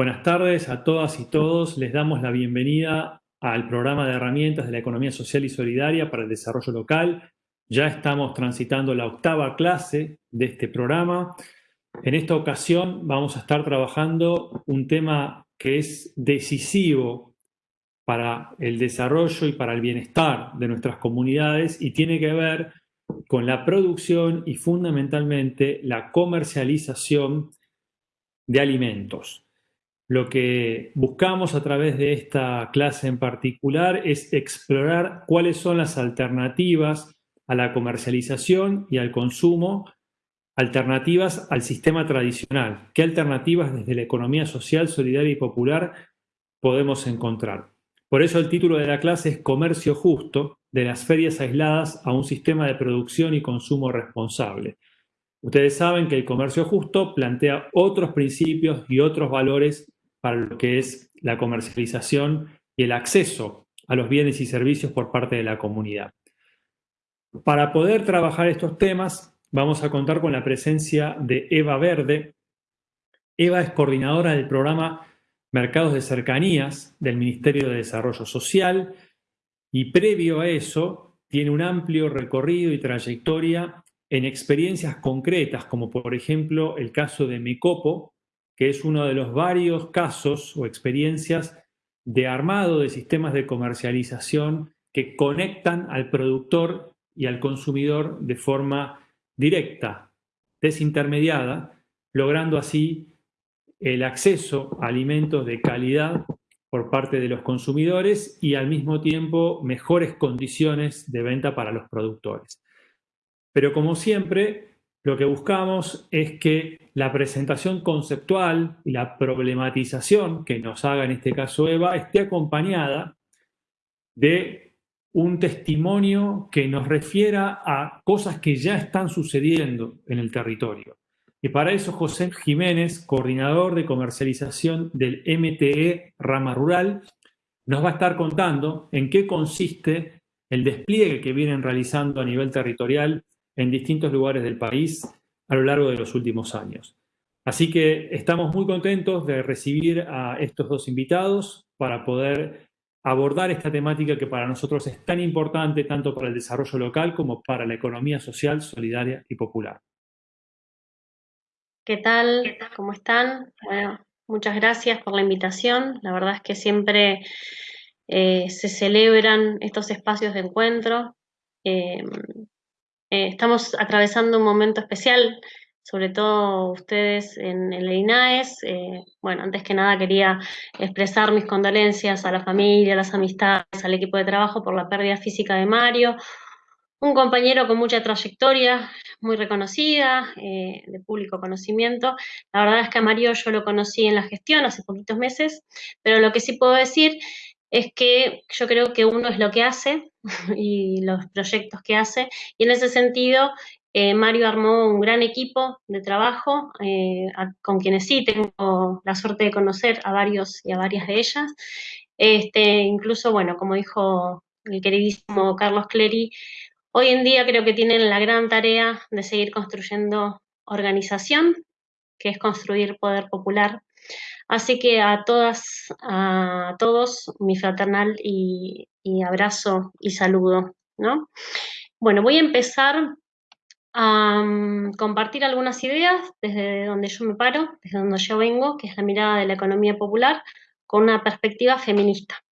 Buenas tardes a todas y todos. Les damos la bienvenida al programa de herramientas de la economía social y solidaria para el desarrollo local. Ya estamos transitando la octava clase de este programa. En esta ocasión vamos a estar trabajando un tema que es decisivo para el desarrollo y para el bienestar de nuestras comunidades y tiene que ver con la producción y fundamentalmente la comercialización de alimentos. Lo que buscamos a través de esta clase en particular es explorar cuáles son las alternativas a la comercialización y al consumo, alternativas al sistema tradicional. ¿Qué alternativas desde la economía social, solidaria y popular podemos encontrar? Por eso el título de la clase es Comercio Justo, de las ferias aisladas a un sistema de producción y consumo responsable. Ustedes saben que el comercio justo plantea otros principios y otros valores para lo que es la comercialización y el acceso a los bienes y servicios por parte de la comunidad. Para poder trabajar estos temas, vamos a contar con la presencia de Eva Verde. Eva es coordinadora del programa Mercados de Cercanías del Ministerio de Desarrollo Social y previo a eso tiene un amplio recorrido y trayectoria en experiencias concretas, como por ejemplo el caso de Mecopo, que es uno de los varios casos o experiencias de armado de sistemas de comercialización que conectan al productor y al consumidor de forma directa, desintermediada, logrando así el acceso a alimentos de calidad por parte de los consumidores y al mismo tiempo mejores condiciones de venta para los productores. Pero como siempre, lo que buscamos es que la presentación conceptual y la problematización que nos haga en este caso Eva esté acompañada de un testimonio que nos refiera a cosas que ya están sucediendo en el territorio. Y para eso José Jiménez, coordinador de comercialización del MTE Rama Rural, nos va a estar contando en qué consiste el despliegue que vienen realizando a nivel territorial en distintos lugares del país a lo largo de los últimos años. Así que estamos muy contentos de recibir a estos dos invitados para poder abordar esta temática que para nosotros es tan importante tanto para el desarrollo local como para la economía social, solidaria y popular. ¿Qué tal? ¿Cómo están? muchas gracias por la invitación. La verdad es que siempre eh, se celebran estos espacios de encuentro. Eh, eh, estamos atravesando un momento especial, sobre todo ustedes en, el INAES. Eh, bueno, antes que nada quería expresar mis condolencias a la familia, a las amistades, al equipo de trabajo por la pérdida física de Mario, un compañero con mucha trayectoria, muy reconocida, eh, de público conocimiento. La verdad es que a Mario yo lo conocí en la gestión hace poquitos meses, pero lo que sí puedo decir es que yo creo que uno es lo que hace y los proyectos que hace, y en ese sentido eh, Mario armó un gran equipo de trabajo eh, con quienes sí tengo la suerte de conocer a varios y a varias de ellas. Este, incluso, bueno, como dijo el queridísimo Carlos Clery, hoy en día creo que tienen la gran tarea de seguir construyendo organización, que es construir poder popular Así que a todas, a todos, mi fraternal y, abrazo y saludo, ¿no? Bueno, voy a empezar a compartir algunas ideas desde donde yo me paro, desde donde yo vengo, que es la mirada de la economía popular, con una perspectiva feminista.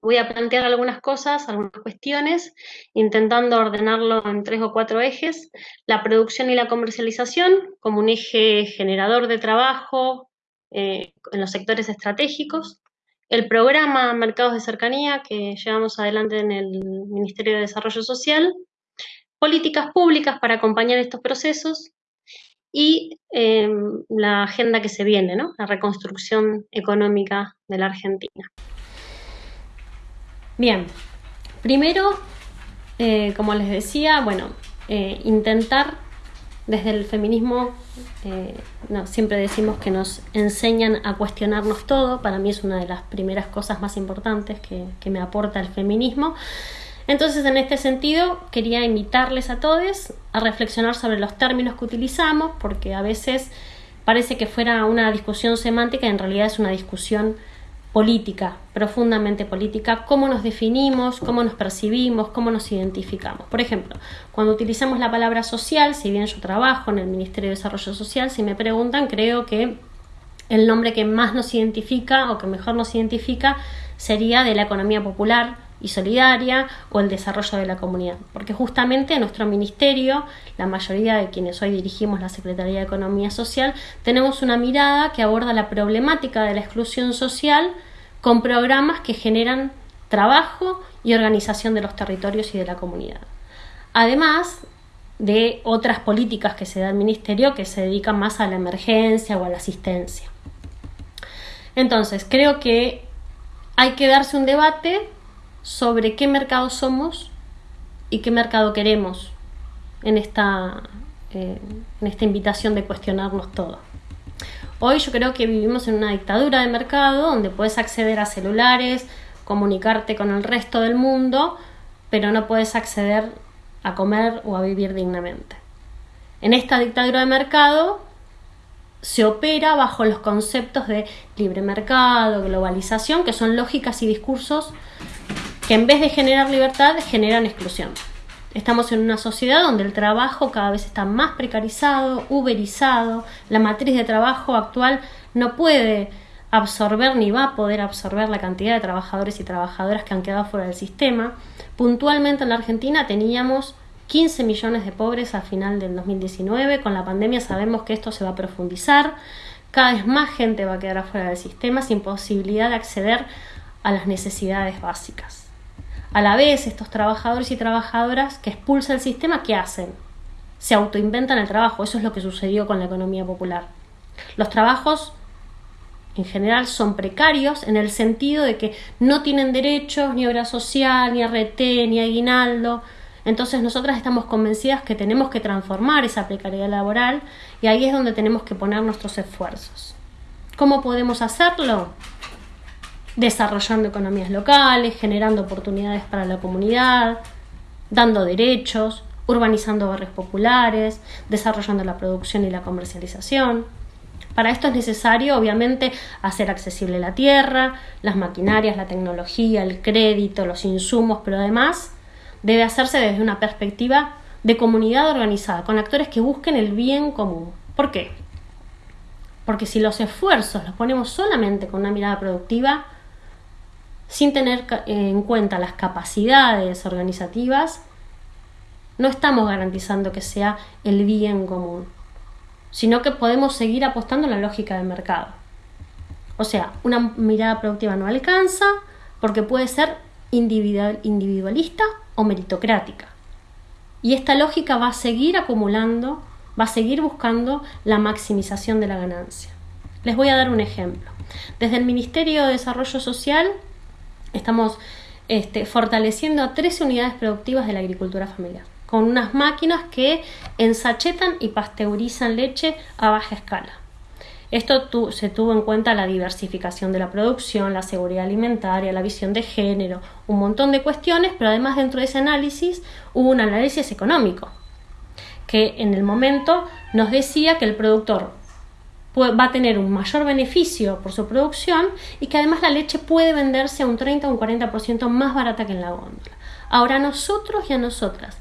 Voy a plantear algunas cosas, algunas cuestiones, intentando ordenarlo en tres o cuatro ejes. La producción y la comercialización como un eje generador de trabajo, eh, en los sectores estratégicos, el programa Mercados de Cercanía que llevamos adelante en el Ministerio de Desarrollo Social, políticas públicas para acompañar estos procesos y em, la agenda que se viene, ¿no? la reconstrucción económica de la Argentina. Bien, primero, eh, como les decía, bueno, eh, intentar desde el feminismo eh, siempre decimos que nos enseñan a cuestionarnos todo, para mí es una de las primeras cosas más importantes que, me aporta el feminismo. Entonces, en este sentido, quería invitarles a todos a reflexionar sobre los términos que utilizamos, porque a veces parece que fuera una discusión semántica, en realidad es una discusión política, profundamente política, cómo nos definimos, cómo nos percibimos, cómo nos identificamos. Por ejemplo, cuando utilizamos la palabra social, si bien yo trabajo en el Ministerio de Desarrollo Social, si me preguntan, creo que el nombre que más nos identifica o que mejor nos identifica sería de la economía popular y solidaria o el desarrollo de la comunidad, porque justamente en nuestro ministerio, la mayoría de quienes hoy dirigimos la Secretaría de Economía Social, tenemos una mirada que aborda la problemática de la exclusión social con programas que generan trabajo y organización de los territorios y de la comunidad. Además de otras políticas que se da al ministerio que se dedican más a la emergencia o a la asistencia. Entonces, creo que hay que darse un debate sobre qué mercado somos y qué mercado queremos en esta, eh, en esta invitación de cuestionarnos todo. Hoy yo creo que vivimos en una dictadura de mercado donde puedes acceder a celulares, comunicarte con el resto del mundo, pero no puedes acceder a comer o a vivir dignamente. En esta dictadura de mercado se opera bajo los conceptos de libre mercado, globalización, que son lógicas y discursos que en vez de generar libertad generan exclusión. Estamos en una sociedad donde el trabajo cada vez está más precarizado, uberizado, la matriz de trabajo actual no puede absorber ni va a poder absorber la cantidad de trabajadores y trabajadoras que han quedado fuera del sistema. Puntualmente en la Argentina teníamos 15 millones de pobres a final del 2019. Con la pandemia sabemos que esto se va a profundizar. Cada vez más gente va a quedar afuera del sistema sin posibilidad de acceder a las necesidades básicas. A la vez, estos trabajadores y trabajadoras que expulsa el sistema, ¿qué hacen? Se autoinventan el trabajo. Eso es lo que sucedió con la economía popular. Los trabajos en general son precarios en el sentido de que no tienen derechos, ni obra social, ni RT, ni aguinaldo, entonces nosotras estamos convencidas que tenemos que transformar esa precariedad laboral y ahí es donde tenemos que poner nuestros esfuerzos. ¿Cómo podemos hacerlo? Desarrollando economías locales, generando oportunidades para la comunidad, dando derechos, urbanizando barrios populares, desarrollando la producción y la comercialización. Para esto es necesario, obviamente, hacer accesible la tierra, las maquinarias, la tecnología, el crédito, los insumos, pero además debe hacerse desde una perspectiva de comunidad organizada, con actores que busquen el bien común. ¿Por qué? Porque si los esfuerzos los ponemos solamente con una mirada productiva, sin tener en cuenta las capacidades organizativas, no estamos garantizando que sea el bien común, sino que podemos seguir apostando en la lógica del mercado. O sea, una mirada productiva no alcanza porque puede ser individual, individualista o meritocrática. Y esta lógica va a seguir acumulando, va a seguir buscando la maximización de la ganancia. Les voy a dar un ejemplo. Desde el Ministerio de Desarrollo Social estamos este, fortaleciendo a 13 unidades productivas de la agricultura familiar, con unas máquinas que ensachetan y pasteurizan leche a baja escala. Esto se tuvo en cuenta la diversificación de la producción, la seguridad alimentaria, la visión de género, un montón de cuestiones, pero además dentro de ese análisis hubo un análisis económico, que en el momento nos decía que el productor va a tener un mayor beneficio por su producción y que además la leche puede venderse a un 30 o un 40% más barata que en la góndola. Ahora nosotros y a nosotras,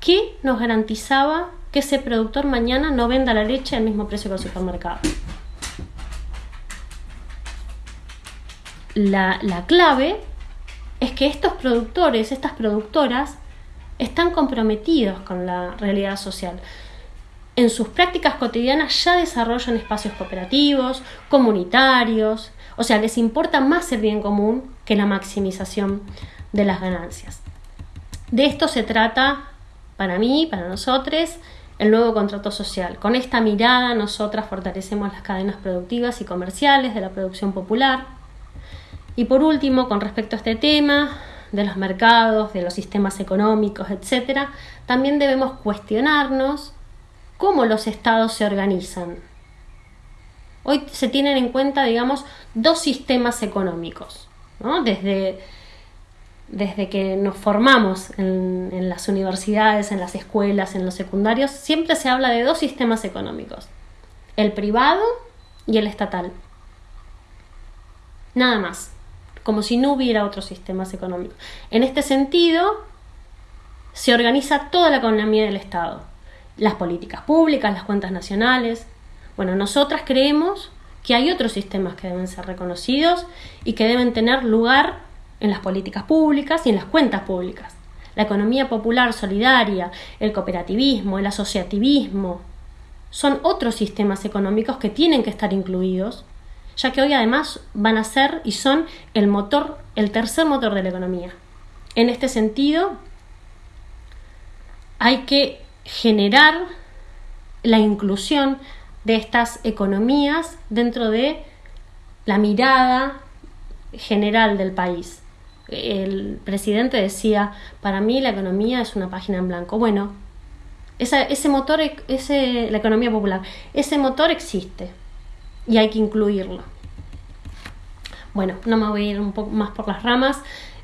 ¿qué nos garantizaba que ese productor mañana no venda la leche al mismo precio que el supermercado? la, clave es que estos productores, estas productoras, están comprometidos con la realidad social. En sus prácticas cotidianas ya desarrollan espacios cooperativos, comunitarios, o sea, les importa más el bien común que la maximización de las ganancias. De esto se trata, para mí, para nosotros, el nuevo contrato social. Con esta mirada nosotras fortalecemos las cadenas productivas y comerciales de la producción popular, y por último, con respecto a este tema de los mercados, de los sistemas económicos, etc., también debemos cuestionarnos cómo los estados se organizan. Hoy se tienen en cuenta, digamos, dos sistemas económicos, desde, desde que nos formamos en, en las universidades, en las escuelas, en los secundarios, siempre se habla de dos sistemas económicos. el privado y el estatal. Nada más, como si no hubiera otros sistemas económicos. En este sentido, se organiza toda la economía del Estado, las políticas públicas, las cuentas nacionales. Bueno, nosotras creemos que hay otros sistemas que deben ser reconocidos y que deben tener lugar en las políticas públicas y en las cuentas públicas. La economía popular solidaria, el cooperativismo, el asociativismo, son otros sistemas económicos que tienen que estar incluidos, ya que hoy además van a ser y son el motor, el tercer motor de la economía. En este sentido, hay que generar la inclusión de estas economías dentro de la mirada general del país. El presidente decía, para mí la economía es una página en blanco. Bueno, ese motor, ese, la economía popular, ese motor existe y hay que incluirlo. Bueno, no me voy a ir un poco más por las ramas.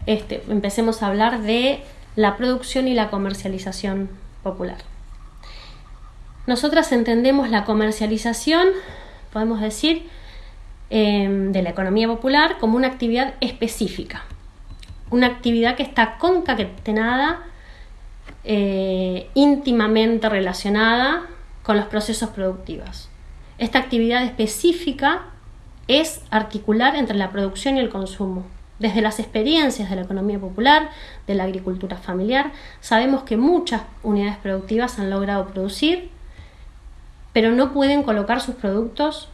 Este, empecemos a hablar de la producción y la comercialización popular. Nosotras entendemos la comercialización, podemos decir, em, de la economía popular como una actividad específica, una actividad que está concatenada, eh, íntimamente relacionada con los procesos productivos. Esta actividad específica es articular entre la producción y el consumo. Desde las experiencias de la economía popular, de la agricultura familiar, sabemos que muchas unidades productivas han logrado producir pero no pueden colocar sus productos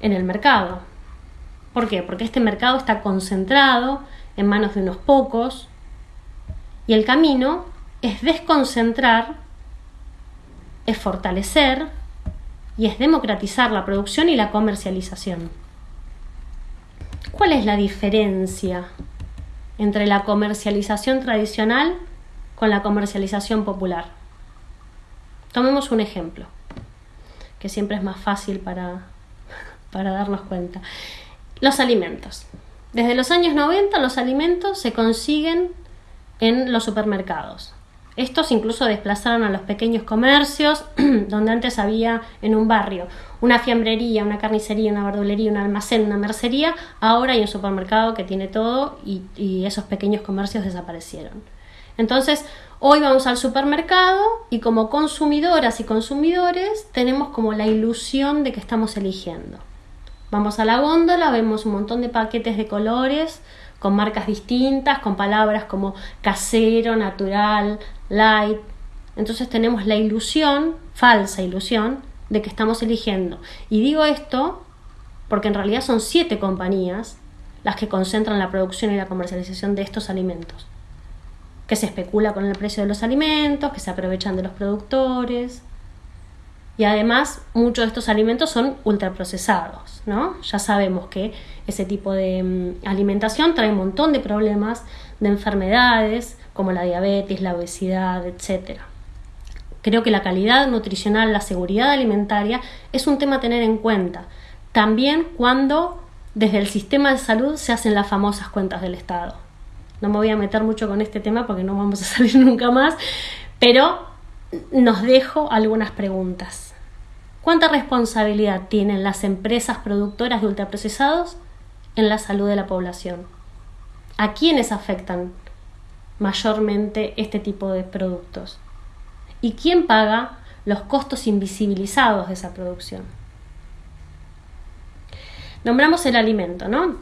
en el mercado. ¿Por qué? Porque este mercado está concentrado en manos de unos pocos y el camino es desconcentrar, es fortalecer y es democratizar la producción y la comercialización. ¿Cuál es la diferencia entre la comercialización tradicional con la comercialización popular? Tomemos un ejemplo que siempre es más fácil para, para darnos cuenta. Los alimentos. Desde los años 90 los alimentos se consiguen en los supermercados. Estos incluso desplazaron a los pequeños comercios, donde antes había en un barrio una fiambrería, una carnicería, una verdulería, un almacén, una mercería, ahora hay un supermercado que tiene todo y, y esos pequeños comercios desaparecieron. Entonces, Hoy vamos al supermercado y como consumidoras y consumidores tenemos como la ilusión de que estamos eligiendo. Vamos a la góndola, vemos un montón de paquetes de colores con marcas distintas, con palabras como casero, natural, light. Entonces tenemos la ilusión, falsa ilusión, de que estamos eligiendo. Y digo esto porque en realidad son siete compañías las que concentran la producción y la comercialización de estos alimentos que se especula con el precio de los alimentos, que se aprovechan de los productores. Y además, muchos de estos alimentos son ultraprocesados, ¿no? Ya sabemos que ese tipo de mm, alimentación trae un montón de problemas, de enfermedades, como la diabetes, la obesidad, etc. Creo que la calidad nutricional, la seguridad alimentaria es un tema a tener en cuenta. También cuando desde el sistema de salud se hacen las famosas cuentas del Estado. No me voy a meter mucho con este tema porque no vamos a salir nunca más, pero nos dejo algunas preguntas. ¿Cuánta responsabilidad tienen las empresas productoras de ultraprocesados en la salud de la población? ¿A quiénes afectan mayormente este tipo de productos? ¿Y quién paga los costos invisibilizados de esa producción? Nombramos el alimento, ¿no?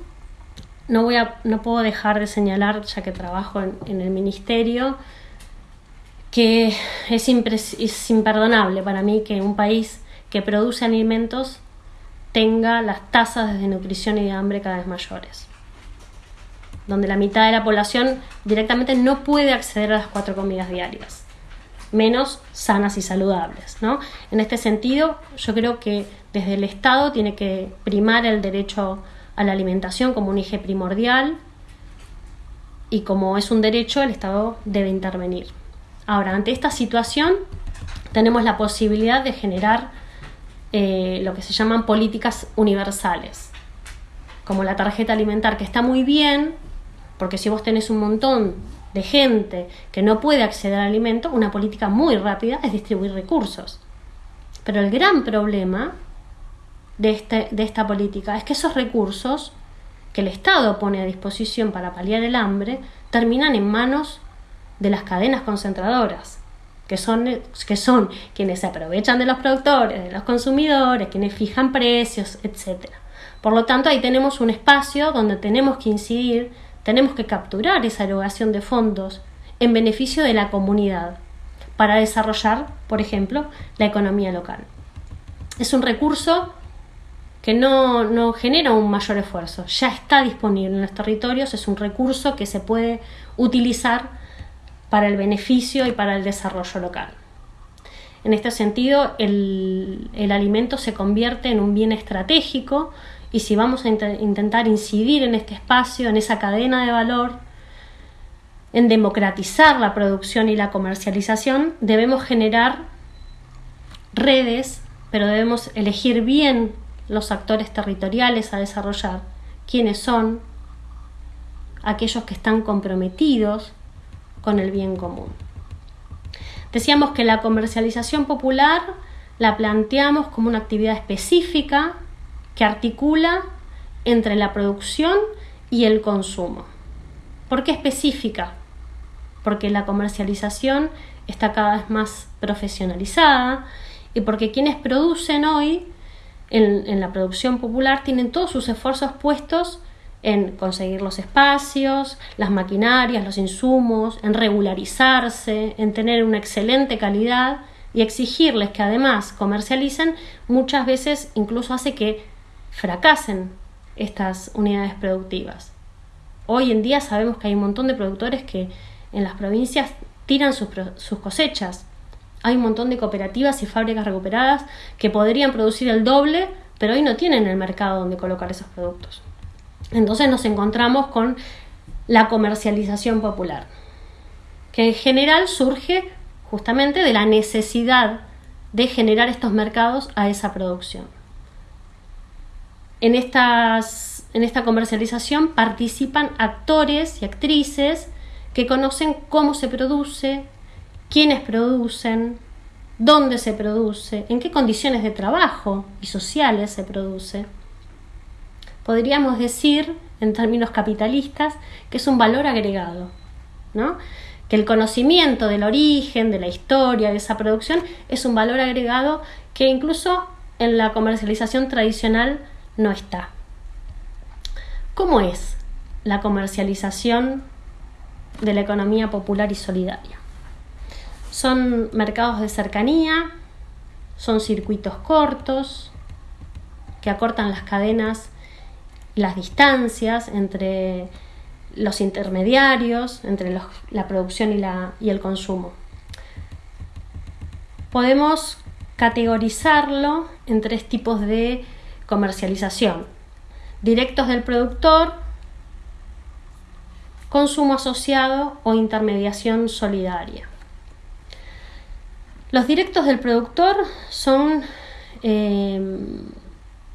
No, voy a, no puedo dejar de señalar, ya que trabajo en, el ministerio, que es, es imperdonable para mí que un país que produce alimentos tenga las tasas de desnutrición y de hambre cada vez mayores, donde la mitad de la población directamente no puede acceder a las cuatro comidas diarias, menos sanas y saludables. ¿no? En este sentido, yo creo que desde el Estado tiene que primar el derecho la alimentación como un eje primordial y como es un derecho, el Estado debe intervenir. Ahora, ante esta situación, tenemos la posibilidad de generar eh, lo que se llaman políticas universales, como la tarjeta alimentar, que está muy bien, porque si vos tenés un montón de gente que no puede acceder al alimento, una política muy rápida es distribuir recursos. Pero el gran problema de, este, de esta política es que esos recursos que el Estado pone a disposición para paliar el hambre terminan en manos de las cadenas concentradoras, que son, que son quienes se aprovechan de los productores, de los consumidores, quienes fijan precios, etc. Por lo tanto, ahí tenemos un espacio donde tenemos que incidir, tenemos que capturar esa erogación de fondos en beneficio de la comunidad para desarrollar, por ejemplo, la economía local. Es un recurso que no, no, genera un mayor esfuerzo, ya está disponible en los territorios, es un recurso que se puede utilizar para el beneficio y para el desarrollo local. En este sentido, el, el alimento se convierte en un bien estratégico y si vamos a intentar incidir en este espacio, en esa cadena de valor, en democratizar la producción y la comercialización, debemos generar redes, pero debemos elegir bien los actores territoriales a desarrollar, quiénes son aquellos que están comprometidos con el bien común. Decíamos que la comercialización popular la planteamos como una actividad específica que articula entre la producción y el consumo. ¿Por qué específica? Porque la comercialización está cada vez más profesionalizada y porque quienes producen hoy en, la producción popular tienen todos sus esfuerzos puestos en conseguir los espacios, las maquinarias, los insumos, en regularizarse, en tener una excelente calidad y exigirles que además comercialicen, muchas veces incluso hace que fracasen estas unidades productivas. Hoy en día sabemos que hay un montón de productores que en las provincias tiran sus, sus cosechas hay un montón de cooperativas y fábricas recuperadas que podrían producir el doble, pero hoy no tienen el mercado donde colocar esos productos. Entonces nos encontramos con la comercialización popular, que en general surge justamente de la necesidad de generar estos mercados a esa producción. En, estas, en esta comercialización participan actores y actrices que conocen cómo se produce, quiénes producen, dónde se produce, en qué condiciones de trabajo y sociales se produce. Podríamos decir, en términos capitalistas, que es un valor agregado, ¿no? que el conocimiento del origen, de la historia de esa producción es un valor agregado que incluso en la comercialización tradicional no está. ¿Cómo es la comercialización de la economía popular y solidaria? Son mercados de cercanía, son circuitos cortos que acortan las cadenas y las distancias entre los intermediarios, entre la producción y, y el consumo. Podemos categorizarlo en tres tipos de comercialización. Directos del productor, consumo asociado o intermediación solidaria. Los directos del productor son, eh,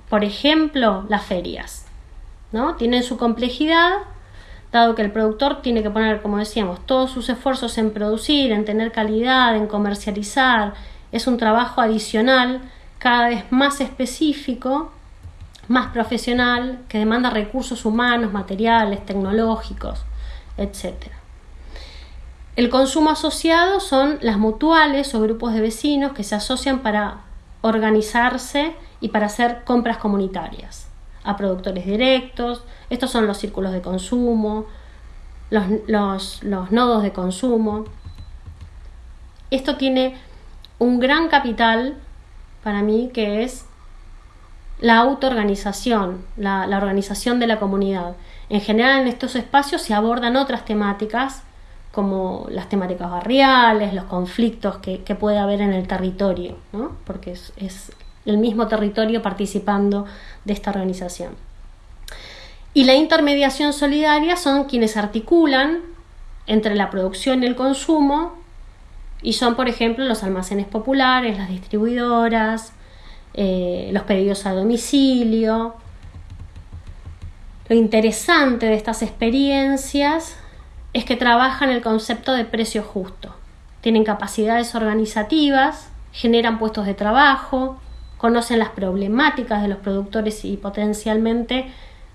por ejemplo, las ferias. ¿no? Tienen su complejidad, dado que el productor tiene que poner, como decíamos, todos sus esfuerzos en producir, en tener calidad, en comercializar. Es un trabajo adicional, cada vez más específico, más profesional, que demanda recursos humanos, materiales, tecnológicos, etcétera. El consumo asociado son las mutuales o grupos de vecinos que se asocian para organizarse y para hacer compras comunitarias a productores directos. Estos son los círculos de consumo, los, nodos de consumo. Esto tiene un gran capital para mí que es la autoorganización, la, organización de la comunidad. En general en estos espacios se abordan otras temáticas como las temáticas barriales, los conflictos que, puede haber en el territorio, ¿no? porque es, es, el mismo territorio participando de esta organización. Y la intermediación solidaria son quienes articulan entre la producción y el consumo y son, por ejemplo, los almacenes populares, las distribuidoras, eh, los pedidos a domicilio. Lo interesante de estas experiencias es que trabajan el concepto de precio justo. Tienen capacidades organizativas, generan puestos de trabajo, conocen las problemáticas de los productores y potencialmente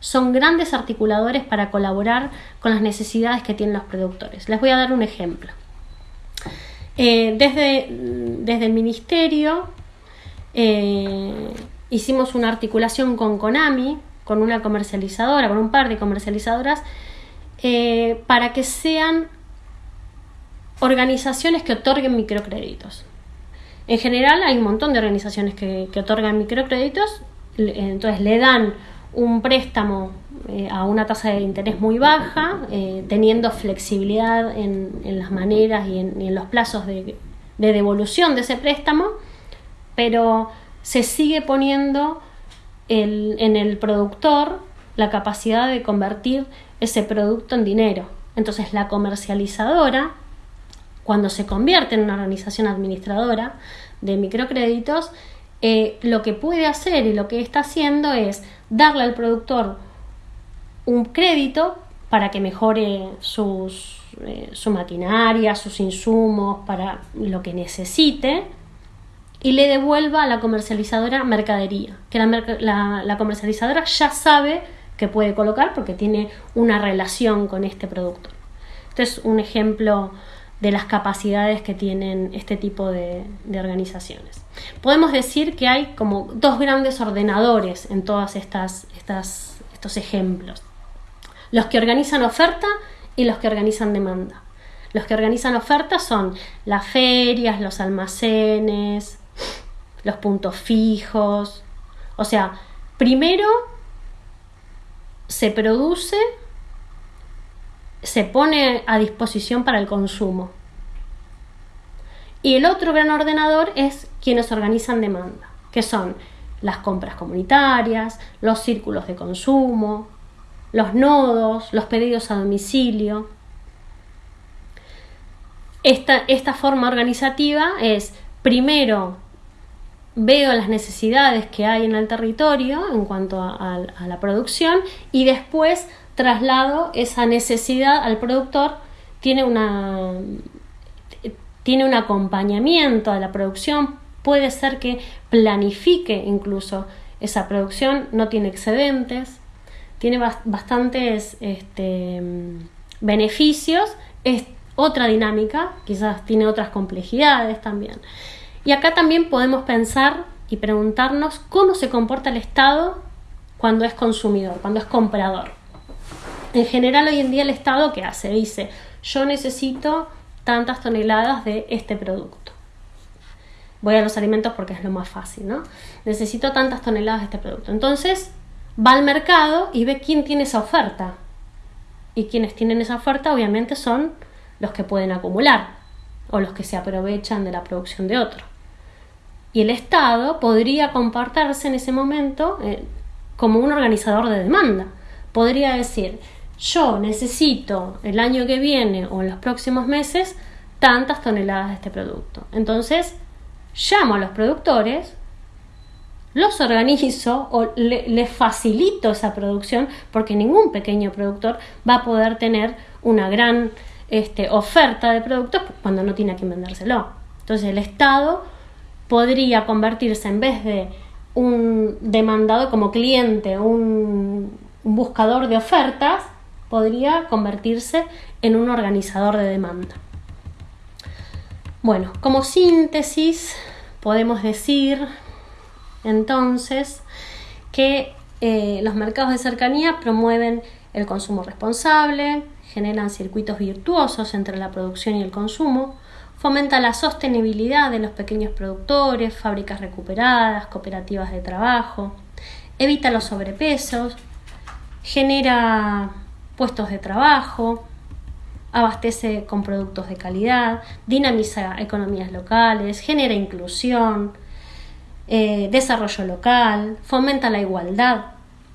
son grandes articuladores para colaborar con las necesidades que tienen los productores. Les voy a dar un ejemplo. Eh, desde, desde, el Ministerio eh, hicimos una articulación con Konami, con una comercializadora, con un par de comercializadoras, eh, para que sean organizaciones que otorguen microcréditos. En general hay un montón de organizaciones que, otorgan microcréditos, entonces le dan un préstamo eh, a una tasa de interés muy baja, eh, teniendo flexibilidad en, las maneras y en, los plazos de, devolución de ese préstamo, pero se sigue poniendo en el productor la capacidad de convertir ese producto en dinero. Entonces la comercializadora cuando se convierte en una organización administradora de microcréditos, eh, lo que puede hacer y lo que está haciendo es darle al productor un crédito para que mejore sus, eh, su maquinaria, sus insumos, para lo que necesite, y le devuelva a la comercializadora mercadería, que la, la comercializadora ya sabe que puede colocar porque tiene una relación con este producto. Este es un ejemplo de las capacidades que tienen este tipo de, organizaciones. Podemos decir que hay como dos grandes ordenadores en todos estas, estos ejemplos. Los que organizan oferta y los que organizan demanda. Los que organizan oferta son las ferias, los almacenes, los puntos fijos. O sea, primero se produce se pone a disposición para el consumo. Y el otro gran ordenador es quienes organizan demanda, que son las compras comunitarias, los círculos de consumo, los nodos, los pedidos a domicilio. Esta, esta forma organizativa es, primero, veo las necesidades que hay en el territorio en cuanto a la producción y después traslado esa necesidad al productor, tiene, una, tiene un acompañamiento a la producción, puede ser que planifique incluso esa producción, no tiene excedentes, tiene bastantes este, beneficios, es otra dinámica, quizás tiene otras complejidades también. Y acá también podemos pensar y preguntarnos cómo se comporta el Estado cuando es consumidor, cuando es comprador. En general hoy en día el Estado ¿qué hace? Dice, yo necesito tantas toneladas de este producto. Voy a los alimentos porque es lo más fácil, ¿no? Necesito tantas toneladas de este producto. Entonces va al mercado y ve quién tiene esa oferta. Y quienes tienen esa oferta obviamente son los que pueden acumular o los que se aprovechan de la producción de otro. Y el Estado podría comportarse en ese momento eh, como un organizador de demanda. Podría decir, yo necesito el año que viene o en los próximos meses tantas toneladas de este producto. Entonces, llamo a los productores, los organizo o les facilito esa producción porque ningún pequeño productor va a poder tener una gran este, oferta de productos cuando no tiene a quien vendérselo. Entonces el Estado podría convertirse en vez de un demandado como cliente, un buscador de ofertas, podría convertirse en un organizador de demanda. Bueno, como síntesis podemos decir entonces que eh, los mercados de cercanía promueven el consumo responsable, generan circuitos virtuosos entre la producción y el consumo, fomenta la sostenibilidad de los pequeños productores, fábricas recuperadas, cooperativas de trabajo, evita los sobrepesos, genera puestos de trabajo, abastece con productos de calidad, dinamiza economías locales, genera inclusión, eh, desarrollo local, fomenta la igualdad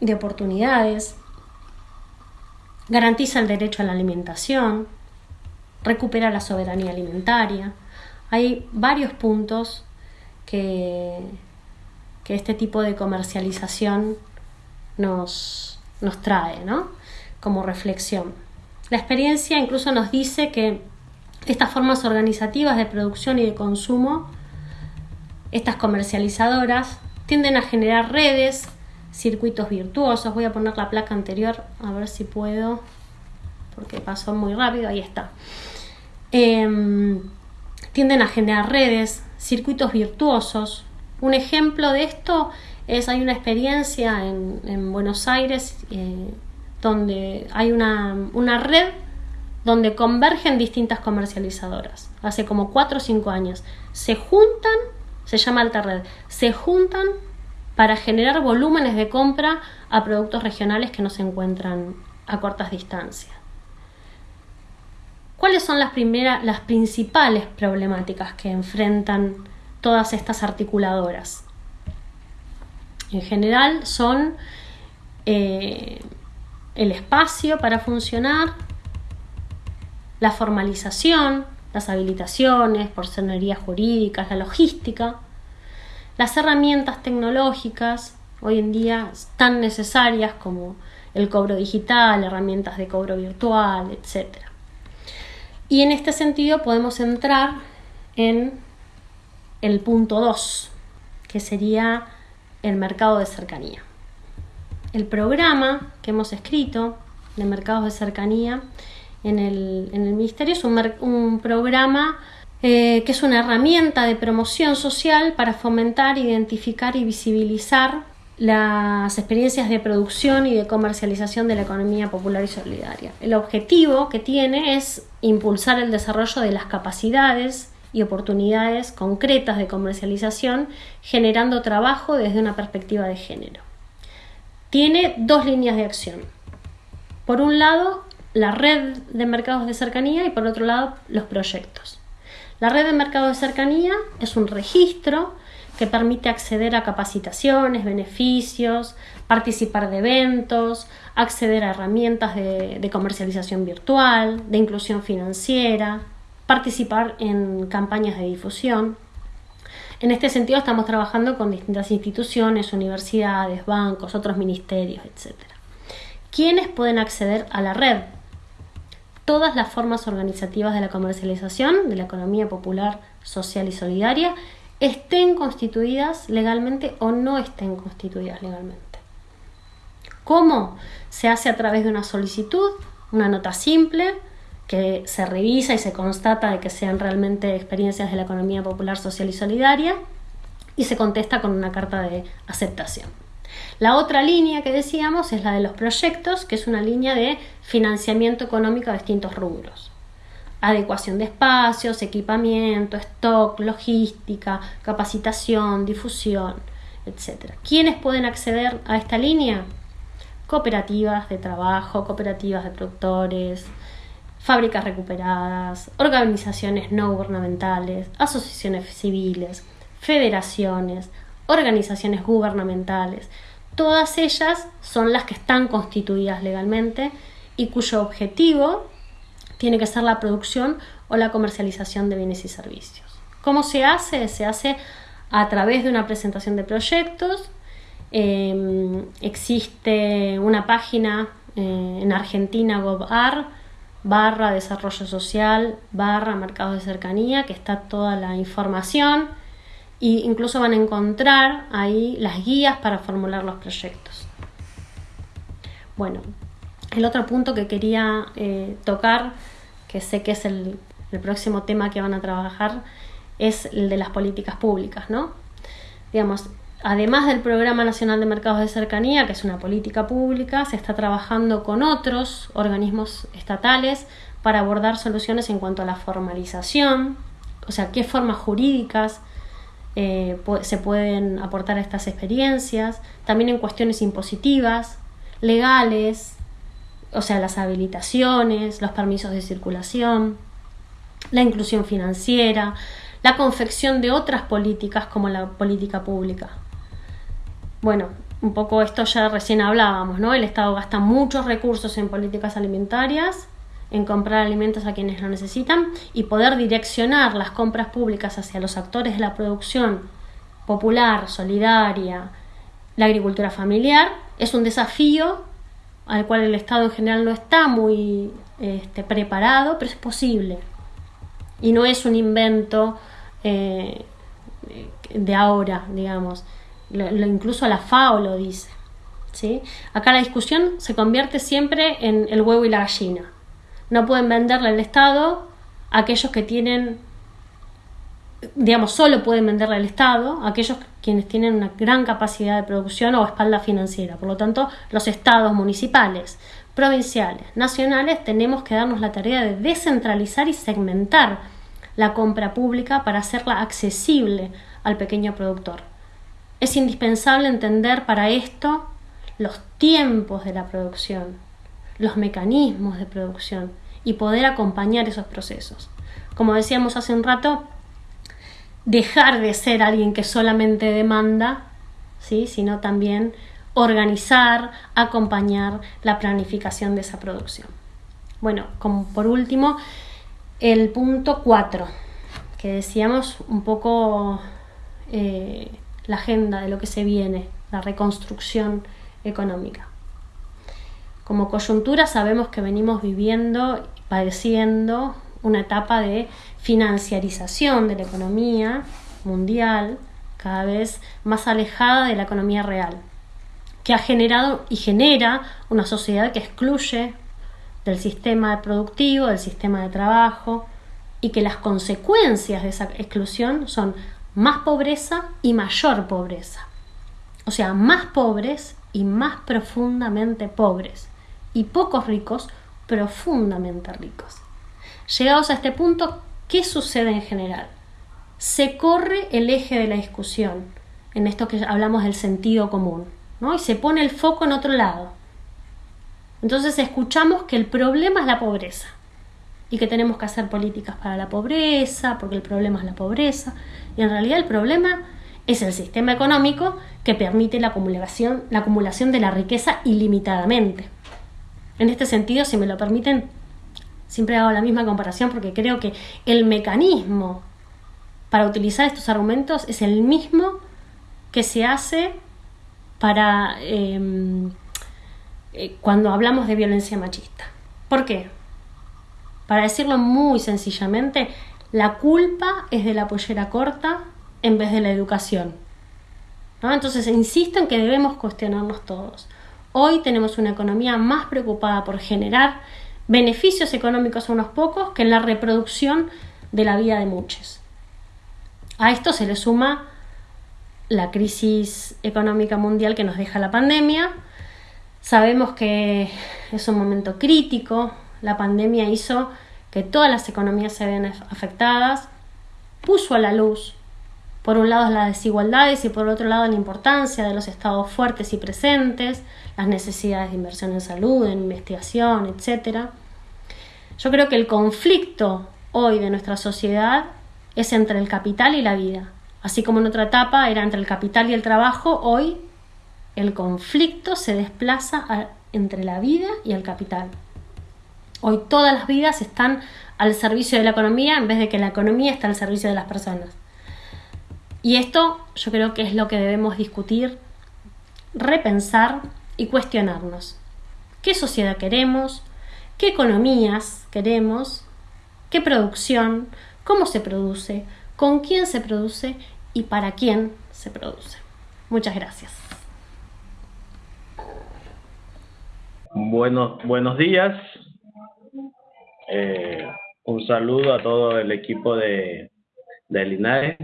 de oportunidades, garantiza el derecho a la alimentación, recupera la soberanía alimentaria. Hay varios puntos que, que este tipo de comercialización nos, nos trae, ¿no? como reflexión. La experiencia incluso nos dice que estas formas organizativas de producción y de consumo, estas comercializadoras, tienden a generar redes, circuitos virtuosos. Voy a poner la placa anterior a ver si puedo, porque pasó muy rápido, ahí está. Em, tienden a generar redes, circuitos virtuosos. Un ejemplo de esto es, hay una experiencia en, Buenos Aires eh, donde hay una, una red donde convergen distintas comercializadoras. Hace como 4 o 5 años. Se juntan, se llama Alta Red, se juntan para generar volúmenes de compra a productos regionales que no se encuentran a cortas distancias. ¿Cuáles son las, primeras, las principales problemáticas que enfrentan todas estas articuladoras? En general son eh, el espacio para funcionar, la formalización, las habilitaciones, porcionerías jurídicas, la logística, las herramientas tecnológicas, hoy en día tan necesarias como el cobro digital, herramientas de cobro virtual, etc. Y en este sentido podemos entrar en el punto 2, que sería el mercado de cercanía. El programa que hemos escrito de mercados de cercanía en el, Ministerio. Es un, programa eh, que es una herramienta de promoción social para fomentar, identificar y visibilizar las experiencias de producción y de comercialización de la economía popular y solidaria. El objetivo que tiene es impulsar el desarrollo de las capacidades y oportunidades concretas de comercialización, generando trabajo desde una perspectiva de género. Tiene dos líneas de acción. Por un lado, la red de mercados de cercanía y por otro lado los proyectos. La red de mercados de cercanía es un registro que permite acceder a capacitaciones, beneficios, participar de eventos, acceder a herramientas de, de, comercialización virtual, de inclusión financiera, participar en campañas de difusión. En este sentido estamos trabajando con distintas instituciones, universidades, bancos, otros ministerios, etc. ¿Quiénes pueden acceder a la red? todas las formas organizativas de la comercialización de la economía popular, social y solidaria estén constituidas legalmente o no estén constituidas legalmente. ¿Cómo? Se hace a través de una solicitud, una nota simple, que se revisa y se constata de que sean realmente experiencias de la economía popular, social y solidaria, y se contesta con una carta de aceptación. La otra línea que decíamos es la de los proyectos, que es una línea de financiamiento económico a distintos rubros. Adecuación de espacios, equipamiento, stock, logística, capacitación, difusión, etc. ¿Quiénes pueden acceder a esta línea? Cooperativas de trabajo, cooperativas de productores, fábricas recuperadas, organizaciones no gubernamentales, asociaciones civiles, federaciones, organizaciones gubernamentales. Todas ellas son las que están constituidas legalmente y cuyo objetivo tiene que ser la producción o la comercialización de bienes y servicios. ¿Cómo se hace? Se hace a través de una presentación de proyectos. Em, existe una página eh, en Argentina, GovAR, barra desarrollo social, barra mercados de cercanía, que está toda la información e incluso van a encontrar ahí las guías para formular los proyectos. Bueno, el otro punto que quería eh, tocar, que sé que es el, próximo tema que van a trabajar, es el de las políticas públicas, ¿no? Digamos, además del Programa Nacional de Mercados de Cercanía, que es una política pública, se está trabajando con otros organismos estatales para abordar soluciones en cuanto a la formalización, o sea, qué formas jurídicas eh, se pueden aportar a estas experiencias, también en cuestiones impositivas, legales, o sea, las habilitaciones, los permisos de circulación, la inclusión financiera, la confección de otras políticas como la política pública. Bueno, un poco esto ya recién hablábamos, ¿no? El Estado gasta muchos recursos en políticas alimentarias en comprar alimentos a quienes lo necesitan y poder direccionar las compras públicas hacia los actores de la producción popular, solidaria, la agricultura familiar, es un desafío al cual el Estado en general no está muy este, preparado, pero es posible. Y no es un invento eh, de ahora, digamos. incluso la FAO lo dice. ¿sí? Acá la discusión se convierte siempre en el huevo y la gallina. No pueden venderle al Estado a aquellos que tienen, digamos, solo pueden venderle al Estado aquellos quienes tienen una gran capacidad de producción o espalda financiera. Por lo tanto, los estados municipales, provinciales, nacionales, tenemos que darnos la tarea de descentralizar y segmentar la compra pública para hacerla accesible al pequeño productor. Es indispensable entender para esto los tiempos de la producción, los mecanismos de producción y poder acompañar esos procesos. Como decíamos hace un rato, dejar de ser alguien que solamente demanda, ¿sí? sino también organizar, acompañar la planificación de esa producción. Bueno, como por último, el punto 4, que decíamos un poco eh, la agenda de lo que se viene, la reconstrucción económica. Como coyuntura sabemos que venimos viviendo, padeciendo una etapa de financiarización de la economía mundial, cada vez más alejada de la economía real, que ha generado y genera una sociedad que excluye del sistema productivo, del sistema de trabajo, y que las consecuencias de esa exclusión son más pobreza y mayor pobreza. O sea, más pobres y más profundamente pobres, y pocos ricos profundamente ricos. Llegados a este punto, ¿qué sucede en general? Se corre el eje de la discusión, en esto que hablamos del sentido común, ¿no? y se pone el foco en otro lado. Entonces escuchamos que el problema es la pobreza y que tenemos que hacer políticas para la pobreza, porque el problema es la pobreza, y en realidad el problema es el sistema económico que permite la acumulación, la acumulación de la riqueza ilimitadamente. En este sentido, si me lo permiten, siempre hago la misma comparación porque creo que el mecanismo para utilizar estos argumentos es el mismo que se hace para em, eh, cuando hablamos de violencia machista. ¿Por qué? Para decirlo muy sencillamente, la culpa es de la pollera corta en vez de la educación. Entonces, insisto en que debemos cuestionarnos todos. Hoy tenemos una economía más preocupada por generar beneficios económicos a unos pocos que en la reproducción de la vida de muchos. A esto se le suma la crisis económica mundial que nos deja la pandemia. Sabemos que es un momento crítico. La pandemia hizo que todas las economías se vean afectadas, puso a la luz por un lado las desigualdades y por otro lado la importancia de los estados fuertes y presentes, las necesidades de inversión en salud, en investigación, etc. Yo creo que el conflicto hoy de nuestra sociedad es entre el capital y la vida. Así como en otra etapa era entre el capital y el trabajo, hoy el conflicto se desplaza entre la vida y el capital. Hoy todas las vidas están al servicio de la economía en vez de que la economía está al servicio de las personas. Y esto yo creo que es lo que debemos discutir, repensar y cuestionarnos. ¿Qué sociedad queremos? ¿Qué economías queremos? ¿Qué producción? ¿Cómo se produce? ¿Con quién se produce? ¿Y para quién se produce? Muchas gracias. Bueno, buenos días. Eh, un saludo a todo el equipo de, de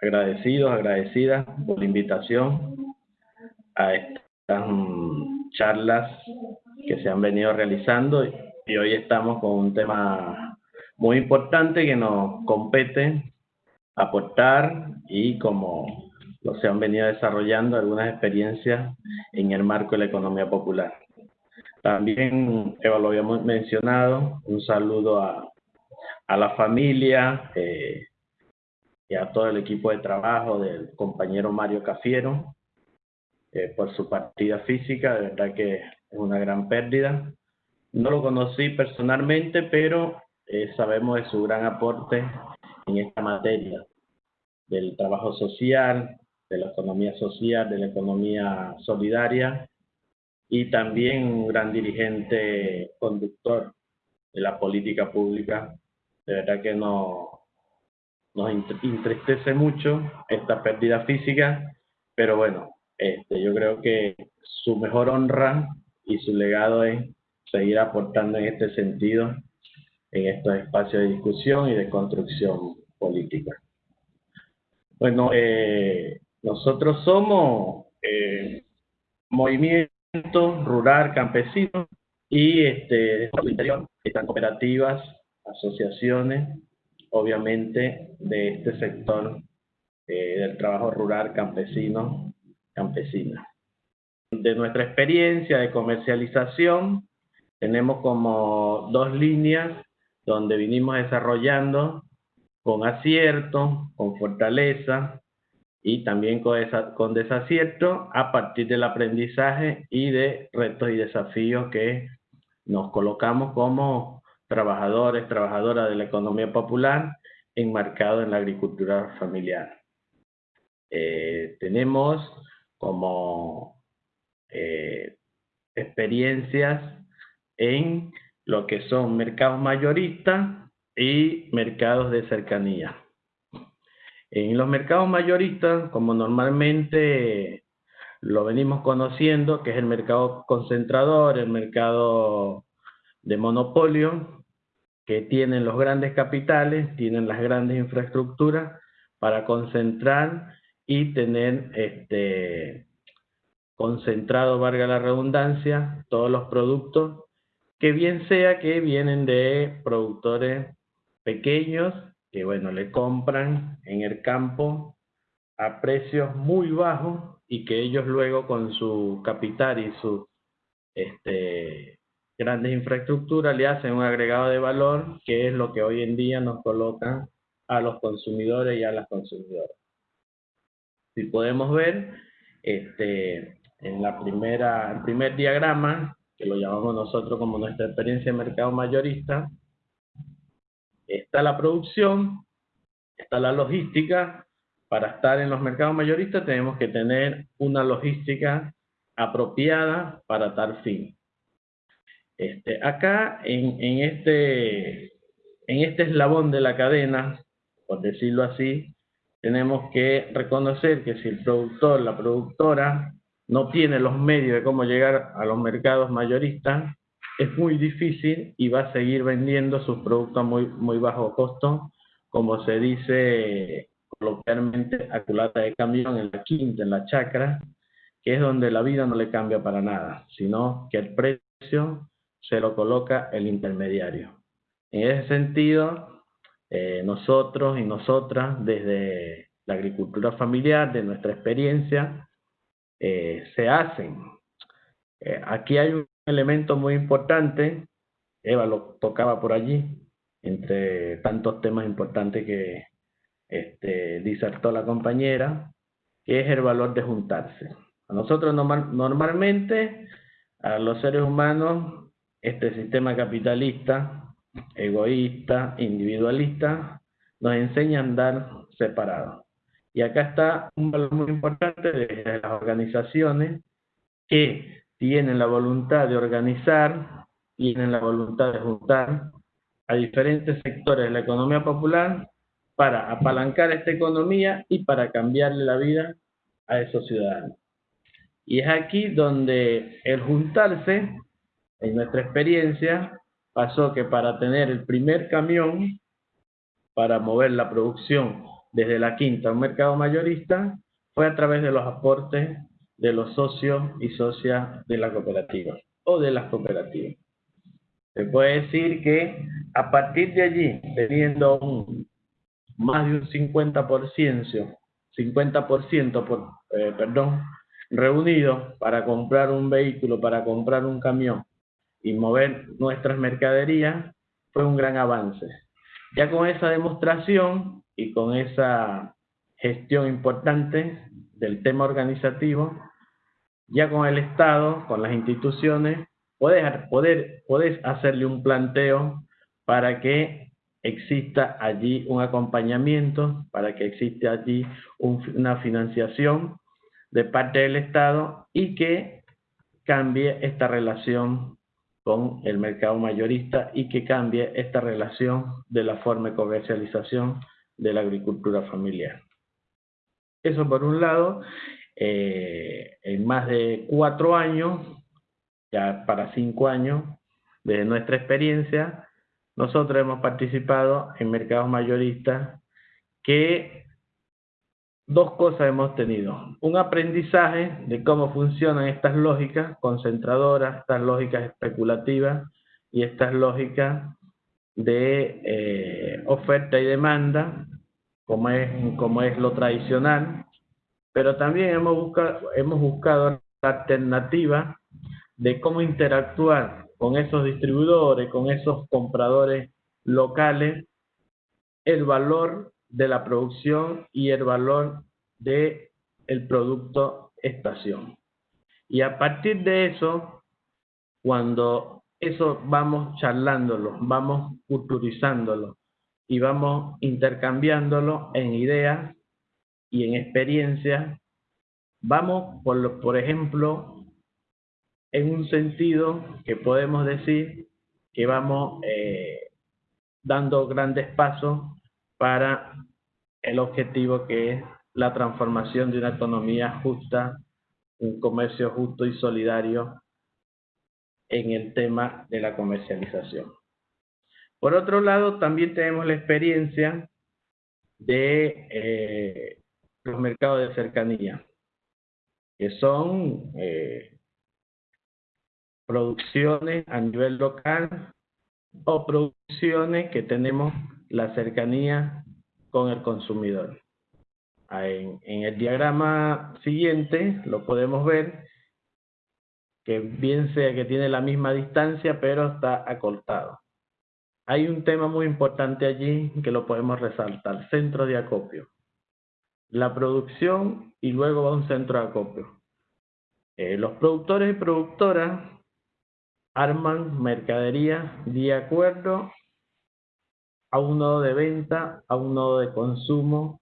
agradecidos, agradecidas por la invitación a mm, charlas que se han venido realizando y hoy estamos con un tema muy importante que nos compete aportar y como lo se han venido desarrollando algunas experiencias en el marco de la economía popular. También, lo habíamos mencionado, un saludo a, a la familia, eh, y a todo el equipo de trabajo del compañero Mario Cafiero eh, por su partida física, de verdad que es una gran pérdida. No lo conocí personalmente, pero eh, sabemos de su gran aporte en esta materia del trabajo social, de la economía social, de la economía solidaria y también un gran dirigente conductor de la política pública. De verdad que no, nos entristece mucho esta pérdida física, pero bueno, este, yo creo que su mejor honra y su legado es seguir aportando en este sentido en estos espacios de discusión y de construcción política. Bueno, eh, nosotros somos eh, movimiento rural campesino y este, están cooperativas, asociaciones, obviamente de este sector eh, del trabajo rural campesino, campesina. De nuestra experiencia de comercialización, tenemos como dos líneas donde vinimos desarrollando con acierto, con fortaleza y también con, desacierto a partir del aprendizaje y de retos y desafíos que nos colocamos como trabajadores, trabajadoras de la economía popular enmarcado en la agricultura familiar. Eh, tenemos como eh, experiencias en lo que son mercados mayoristas y mercados de cercanía. En los mercados mayoristas, como normalmente lo venimos conociendo, que es el mercado concentrador, el mercado de monopolio, que tienen los grandes capitales, tienen las grandes infraestructuras para concentrar y tener este, concentrado, valga la redundancia, todos los productos, que bien sea que vienen de productores pequeños, que bueno, le compran en el campo a precios muy bajos y que ellos luego con su capital y sus este, grandes infraestructuras le hacen un agregado de valor que es lo que hoy en día nos colocan a los consumidores y a las consumidoras. Si podemos ver, este, en la primera, el primer diagrama, que lo llamamos nosotros como nuestra experiencia de mercado mayorista, está la producción, está la logística. Para estar en los mercados mayoristas tenemos que tener una logística apropiada para tal fin. Este, acá, en, en, este, en este eslabón de la cadena, por decirlo así, tenemos que reconocer que si el productor, la productora, no tiene los medios de cómo llegar a los mercados mayoristas, es muy difícil y va a seguir vendiendo sus productos a muy, muy bajo costo, como se dice coloquialmente, a culata de camión en la quinta, en la chacra, que es donde la vida no le cambia para nada, sino que el precio se lo coloca el intermediario. En ese sentido, eh, nosotros y nosotras, desde la agricultura familiar, de nuestra experiencia, eh, se hacen. Eh, aquí hay un elemento muy importante, Eva lo tocaba por allí, entre tantos temas importantes que este, disertó la compañera, que es el valor de juntarse. A nosotros normalmente, a los seres humanos, este sistema capitalista egoísta, individualista, nos enseña a andar separados. Y acá está un valor muy importante de las organizaciones que tienen la voluntad de organizar, tienen la voluntad de juntar a diferentes sectores de la economía popular para apalancar esta economía y para cambiarle la vida a esos ciudadanos. Y es aquí donde el juntarse, en nuestra experiencia, pasó que para tener el primer camión, para mover la producción desde la quinta a un mercado mayorista, fue a través de los aportes de los socios y socias de la cooperativa o de las cooperativas. Se puede decir que a partir de allí, teniendo más de un 50%, 50% por, eh, perdón, reunido para comprar un vehículo, para comprar un camión, y mover nuestras mercaderías fue un gran avance. Ya con esa demostración y con esa gestión importante del tema organizativo, ya con el Estado, con las instituciones, puedes, poder, hacerle un planteo para que exista allí un acompañamiento, para que exista allí una financiación de parte del Estado y que cambie esta relación con el mercado mayorista y que cambie esta relación de la forma de comercialización de la agricultura familiar. Eso por un lado. eh, en más de cuatro años, ya para cinco años, de nuestra experiencia, nosotros hemos participado en mercados mayoristas que dos cosas hemos tenido. Un aprendizaje de cómo funcionan estas lógicas concentradoras, estas lógicas especulativas y estas lógicas de eh, oferta y demanda, como es, como es lo tradicional, pero también hemos buscado, hemos buscado alternativas de cómo interactuar con esos distribuidores, con esos compradores locales, el valor de la producción y el valor de el producto estación. Y a partir de eso, cuando eso vamos charlándolo, vamos culturizándolo y vamos intercambiándolo en ideas y en experiencias, vamos, por, por ejemplo, en un sentido que podemos decir que vamos eh, dando grandes pasos para el objetivo que es la transformación de una economía justa, un comercio justo y solidario en el tema de la comercialización. Por otro lado, también tenemos la experiencia de eh, los mercados de cercanía, que son eh, producciones a nivel local o producciones que tenemos la cercanía con el consumidor. En, en, el diagrama siguiente lo podemos ver que bien sea que tiene la misma distancia, pero está acortado. Hay un tema muy importante allí que lo podemos resaltar, centro de acopio. La producción y luego va un centro de acopio. Eh, los productores y productoras arman mercadería de acuerdo a un nodo de venta, a un nodo de consumo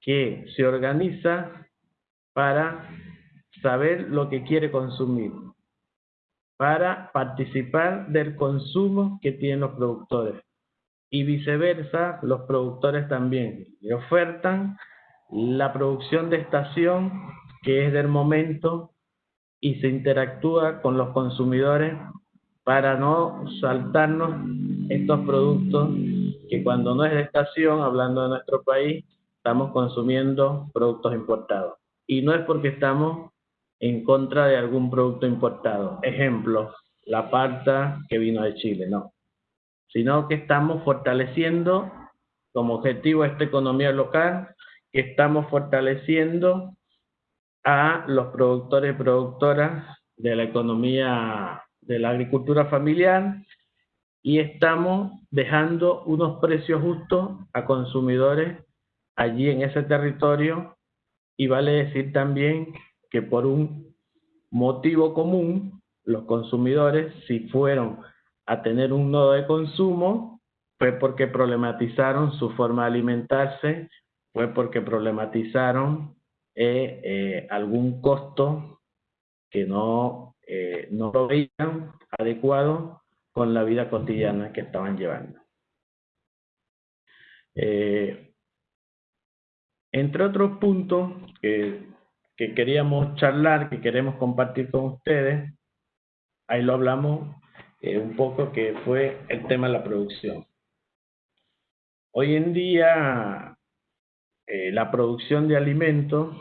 que se organiza para saber lo que quiere consumir, para participar del consumo que tienen los productores. Y viceversa, los productores también le ofertan la producción de estación que es del momento y se interactúa con los consumidores para no saltarnos estos productos que cuando no es de estación, hablando de nuestro país, estamos consumiendo productos importados. Y no es porque estamos en contra de algún producto importado. Ejemplo, la parta que vino de Chile, no. Sino que estamos fortaleciendo como objetivo esta economía local, que estamos fortaleciendo a los productores y productoras de la economía de la agricultura familiar y estamos dejando unos precios justos a consumidores allí en ese territorio. Y vale decir también que por un motivo común los consumidores si fueron a tener un nodo de consumo fue porque problematizaron su forma de alimentarse, fue porque problematizaron eh, eh, algún costo que no, eh, no lo veían adecuado con la vida cotidiana que estaban llevando. Eh, entre otros puntos que, que, queríamos charlar, que queremos compartir con ustedes, ahí lo hablamos eh, un poco, que fue el tema de la producción. Hoy en día, eh, la producción de alimentos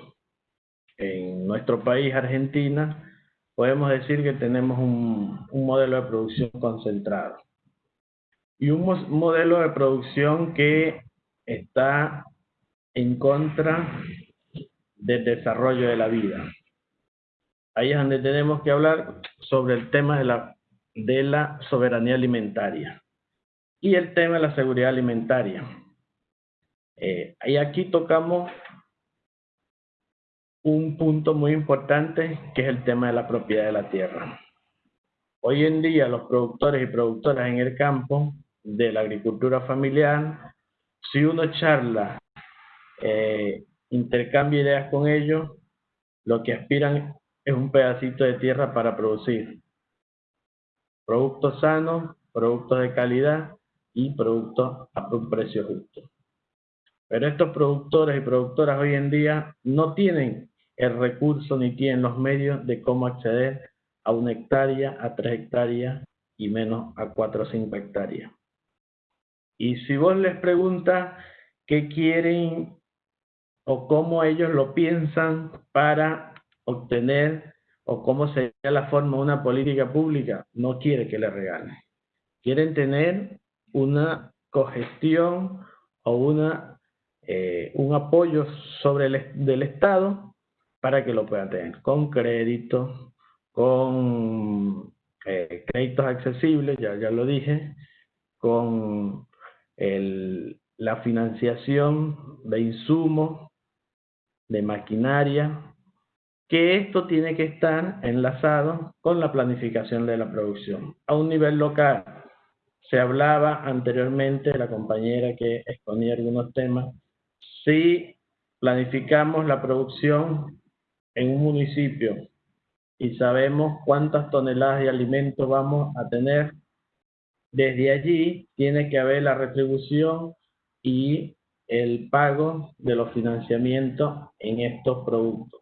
en nuestro país, Argentina, podemos decir que tenemos un, modelo de producción concentrado y un modelo de producción que está en contra del desarrollo de la vida. Ahí es donde tenemos que hablar sobre el tema de la, de la soberanía alimentaria y el tema de la seguridad alimentaria. Eh, y aquí tocamos un punto muy importante que es el tema de la propiedad de la tierra. Hoy en día los productores y productoras en el campo de la agricultura familiar, si uno charla, eh, intercambia ideas con ellos, lo que aspiran es un pedacito de tierra para producir productos sanos, productos de calidad y productos a un precio justo. Pero estos productores y productoras hoy en día no tienen el recurso ni tienen los medios de cómo acceder a una hectárea, a tres hectáreas y menos a cuatro o cinco hectáreas. Y si vos les preguntas qué quieren o cómo ellos lo piensan para obtener o cómo sería la forma de una política pública, no quiere que le regalen. Quieren tener una cogestión o una, eh, un apoyo sobre el del Estado para que lo puedan tener con crédito, con eh, créditos accesibles, ya, ya lo dije, con el, la financiación de insumos, de maquinaria, que esto tiene que estar enlazado con la planificación de la producción. A un nivel local, se hablaba anteriormente, la compañera que exponía algunos temas, si planificamos la producción en un municipio y sabemos cuántas toneladas de alimento vamos a tener, desde allí tiene que haber la retribución y el pago de los financiamientos en estos productos.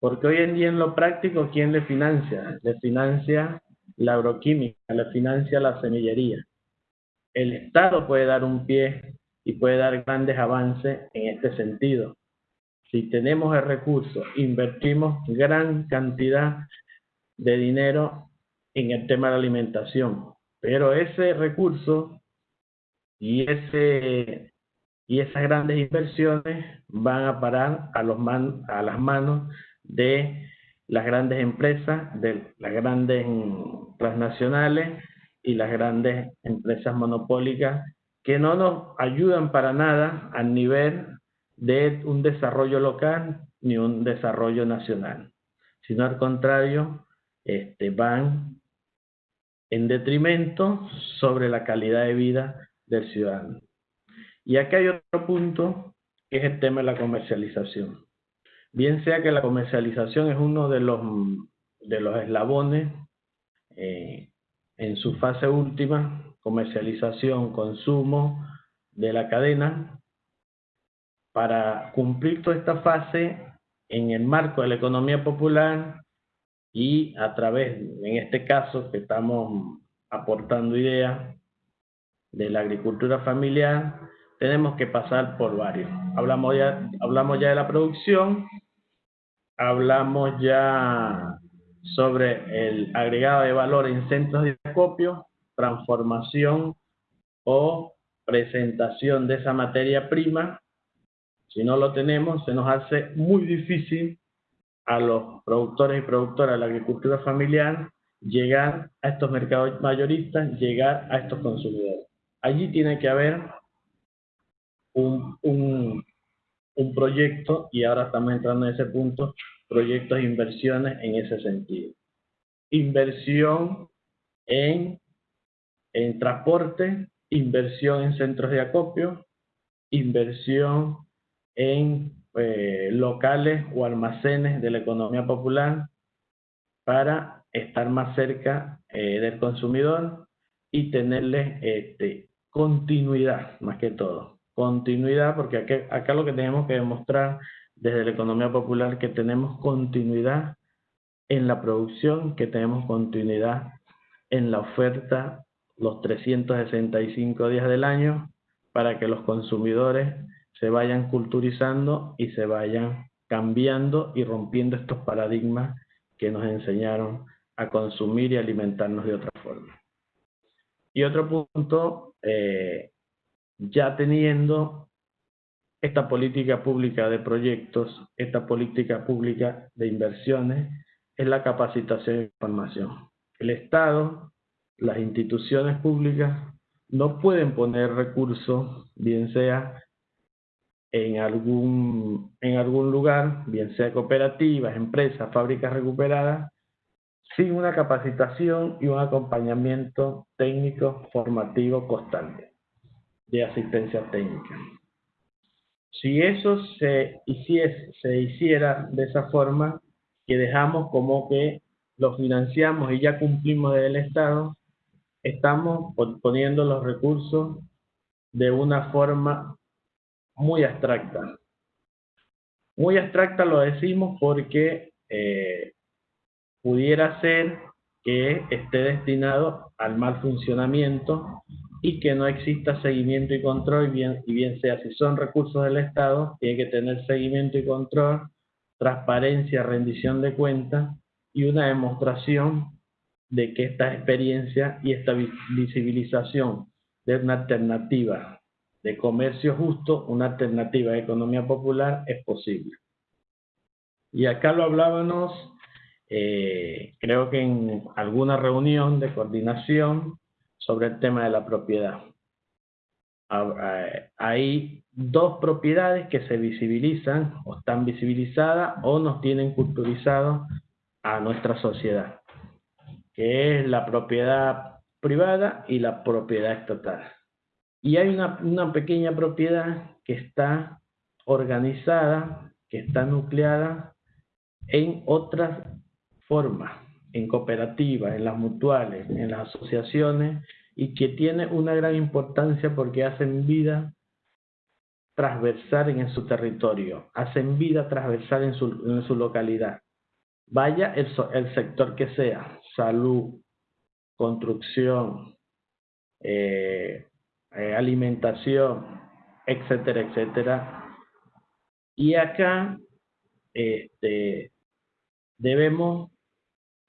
Porque hoy en día en lo práctico, ¿quién le financia? Le financia la agroquímica, le financia la semillería. El Estado puede dar un pie y puede dar grandes avances en este sentido. Si tenemos el recurso, invertimos gran cantidad de dinero en el tema de la alimentación, pero ese recurso y, ese, y esas grandes inversiones van a parar a, los man, a las manos de las grandes empresas, de las grandes transnacionales y las grandes empresas monopólicas que no nos ayudan para nada al nivel de un desarrollo local ni un desarrollo nacional, sino al contrario, este, van en detrimento sobre la calidad de vida del ciudadano. Y aquí hay otro punto, que es el tema de la comercialización. Bien sea que la comercialización es uno de los, de los eslabones eh, en su fase última, comercialización, consumo de la cadena, para cumplir toda esta fase en el marco de la economía popular y a través, en este caso, que estamos aportando ideas de la agricultura familiar, tenemos que pasar por varios. Hablamos ya, hablamos ya de la producción, hablamos ya sobre el agregado de valor en centros de acopio, transformación o presentación de esa materia prima. Si no lo tenemos, se nos hace muy difícil a los productores y productoras de la agricultura familiar llegar a estos mercados mayoristas, llegar a estos consumidores. Allí tiene que haber un, un, un proyecto, y ahora estamos entrando en ese punto, proyectos e inversiones en ese sentido. Inversión en, en transporte, inversión en centros de acopio, inversión en eh, locales o almacenes de la economía popular para estar más cerca eh, del consumidor y tenerle este, continuidad más que todo. Continuidad porque acá lo que tenemos que demostrar desde la economía popular que tenemos continuidad en la producción, que tenemos continuidad en la oferta los 365 días del año para que los consumidores se vayan culturizando y se vayan cambiando y rompiendo estos paradigmas que nos enseñaron a consumir y alimentarnos de otra forma. Y otro punto, eh, ya teniendo esta política pública de proyectos, esta política pública de inversiones, es la capacitación e información. El Estado, las instituciones públicas, no pueden poner recursos, bien sea en algún, en algún lugar, bien sea cooperativas, empresas, fábricas recuperadas, sin una capacitación y un acompañamiento técnico formativo constante de asistencia técnica. Si eso se hiciese, se hiciera de esa forma, que dejamos como que lo financiamos y ya cumplimos del Estado, estamos poniendo los recursos de una forma muy abstracta. Muy abstracta lo decimos porque eh, pudiera ser que esté destinado al mal funcionamiento y que no exista seguimiento y control, bien, y bien sea si son recursos del Estado, tiene que tener seguimiento y control, transparencia, rendición de cuentas y una demostración de que esta experiencia y esta visibilización de una alternativa de comercio justo, una alternativa de economía popular es posible. Y acá lo hablábamos, eh, creo que en alguna reunión de coordinación sobre el tema de la propiedad. Ah, eh, hay dos propiedades que se visibilizan o están visibilizadas o nos tienen culturizado a nuestra sociedad que es la propiedad privada y la propiedad estatal. Y hay una, una pequeña propiedad que está organizada, que está nucleada en otras formas, en cooperativas, en las mutuales, en las asociaciones, y que tiene una gran importancia porque hacen vida transversal en su territorio, hacen vida transversal en su, en su localidad. Vaya el, el sector que sea, salud, construcción, eh, eh, alimentación, etcétera, etcétera. Y acá este, debemos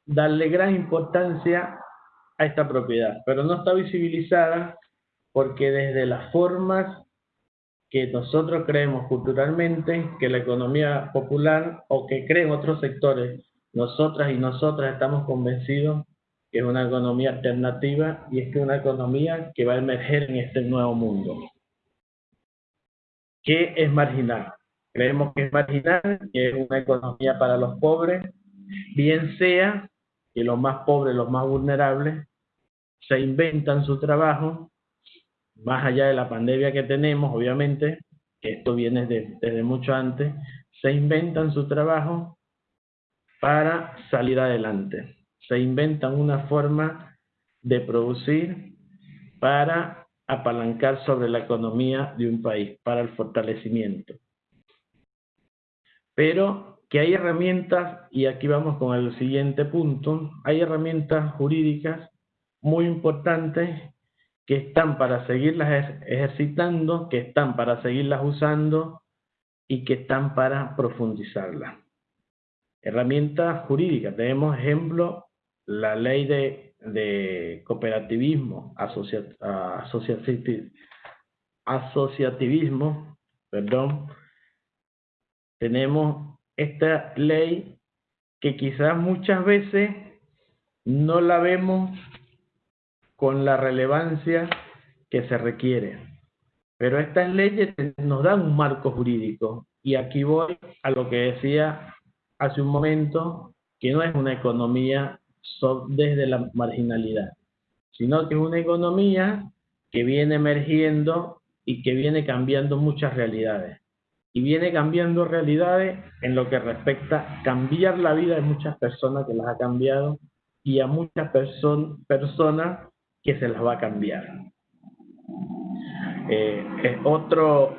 darle gran importancia a esta propiedad, pero no está visibilizada porque desde las formas que nosotros creemos culturalmente que la economía popular o que creen otros sectores nosotras y nosotras estamos convencidos que es una economía alternativa y es que una economía que va a emerger en este nuevo mundo. ¿Qué es marginal? Creemos que es marginal, que es una economía para los pobres, bien sea que los más pobres, los más vulnerables, se inventan su trabajo, más allá de la pandemia que tenemos, obviamente, que esto viene desde mucho antes, se inventan su trabajo para salir adelante. Se inventan una forma de producir para apalancar sobre la economía de un país, para el fortalecimiento. Pero que hay herramientas, y aquí vamos con el siguiente punto, hay herramientas jurídicas muy importantes que están para seguirlas ejercitando, que están para seguirlas usando y que están para profundizarlas. Herramientas jurídicas. Tenemos ejemplo la ley de, de cooperativismo, asociativismo, perdón. Tenemos esta ley que quizás muchas veces no la vemos con la relevancia que se requiere. Pero estas leyes nos dan un marco jurídico. Y aquí voy a lo que decía hace un momento que no es una economía desde la marginalidad, sino que es una economía que viene emergiendo y que viene cambiando muchas realidades. Y viene cambiando realidades en lo que respecta a cambiar la vida de muchas personas que las ha cambiado y a muchas personas que se las va a cambiar. Eh, es otro,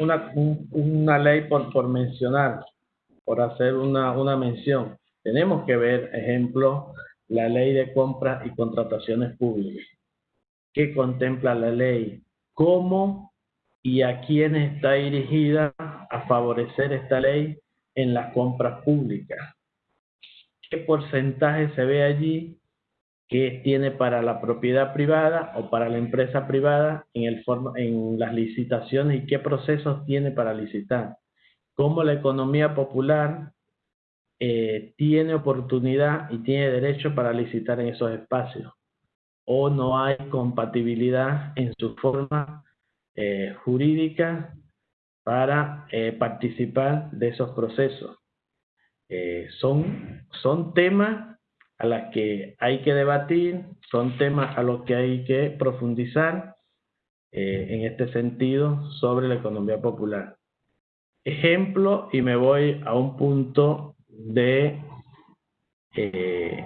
una, una ley por, por mencionar, por hacer una, una mención. Tenemos que ver, ejemplo, la ley de compras y contrataciones públicas. ¿Qué contempla la ley? ¿Cómo y a quién está dirigida a favorecer esta ley en las compras públicas? ¿Qué porcentaje se ve allí que tiene para la propiedad privada o para la empresa privada en, el en las licitaciones y qué procesos tiene para licitar? Cómo la economía popular eh, tiene oportunidad y tiene derecho para licitar en esos espacios o no hay compatibilidad en su forma eh, jurídica para eh, participar de esos procesos. son, son temas a los que hay que debatir, son temas a los que hay que profundizar en este sentido sobre la economía popular ejemplo y me voy a un punto de eh,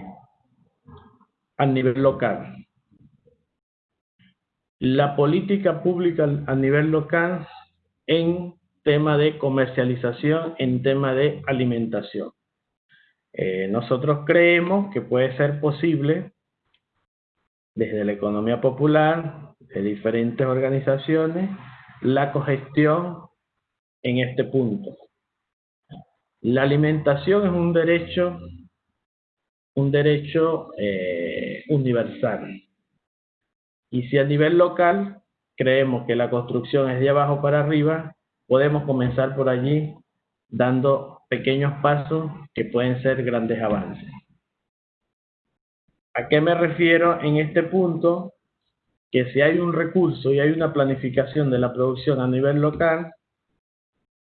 a nivel local. La política pública a nivel local en tema de comercialización en tema de alimentación. Eh, nosotros creemos que puede ser posible desde la economía popular, de diferentes organizaciones, la cogestión en este punto. La alimentación es un derecho, un derecho eh, universal. Y si a nivel local creemos que la construcción es de abajo para arriba, podemos comenzar por allí dando pequeños pasos que pueden ser grandes avances. ¿A qué me refiero en este punto? Que si hay un recurso y hay una planificación de la producción a nivel local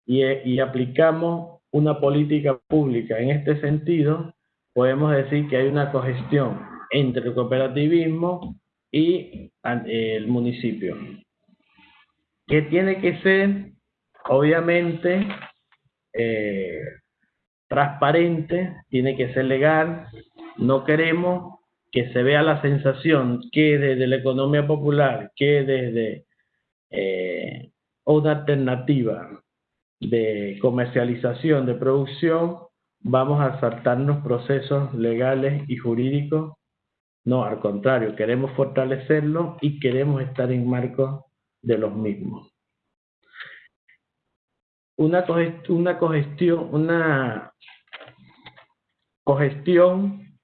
y, y aplicamos una política pública en este sentido, podemos decir que hay una cogestión entre el cooperativismo y el municipio. Que tiene que ser, obviamente, eh, transparente, tiene que ser legal. No queremos que se vea la sensación que desde la economía popular, que desde eh, una alternativa de comercialización, de producción, vamos a saltarnos procesos legales y jurídicos. No, al contrario, queremos fortalecerlo y queremos estar en marco de los mismos una, una cogestión, una cogestión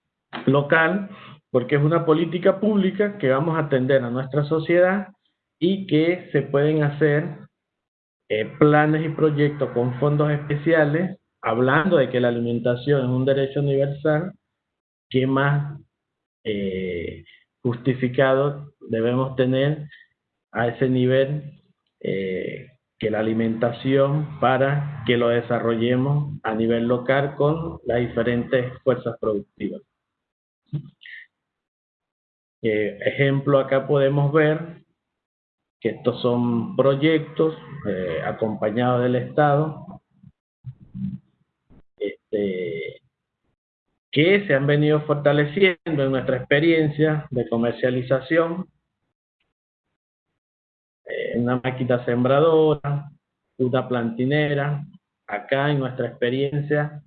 local, porque es una política pública que vamos a atender a nuestra sociedad y que se pueden hacer eh, planes y proyectos con fondos especiales, hablando de que la alimentación es un derecho universal, que más eh, justificado debemos tener a ese nivel eh, que la alimentación para que lo desarrollemos a nivel local con las diferentes fuerzas productivas. Eh, ejemplo, acá podemos ver que estos son proyectos eh, acompañados del Estado este, que se han venido fortaleciendo en nuestra experiencia de comercialización eh, una máquina sembradora, una plantinera. Acá en nuestra experiencia,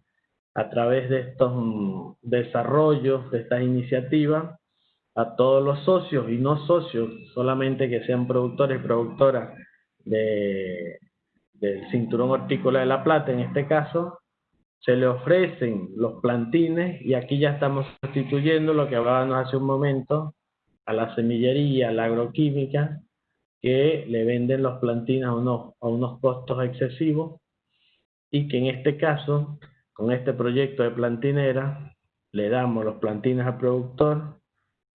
a través de estos desarrollos, de estas iniciativas, a todos los socios y no socios, solamente que sean productores y productoras de, del cinturón hortícola de La Plata, en este caso, se le ofrecen los plantines y aquí ya estamos sustituyendo lo que hablábamos hace un momento a la semillería, a la agroquímica, que le venden los plantines a unos, a unos costos excesivos y que en este caso, con este proyecto de plantinera, le damos los plantines al productor,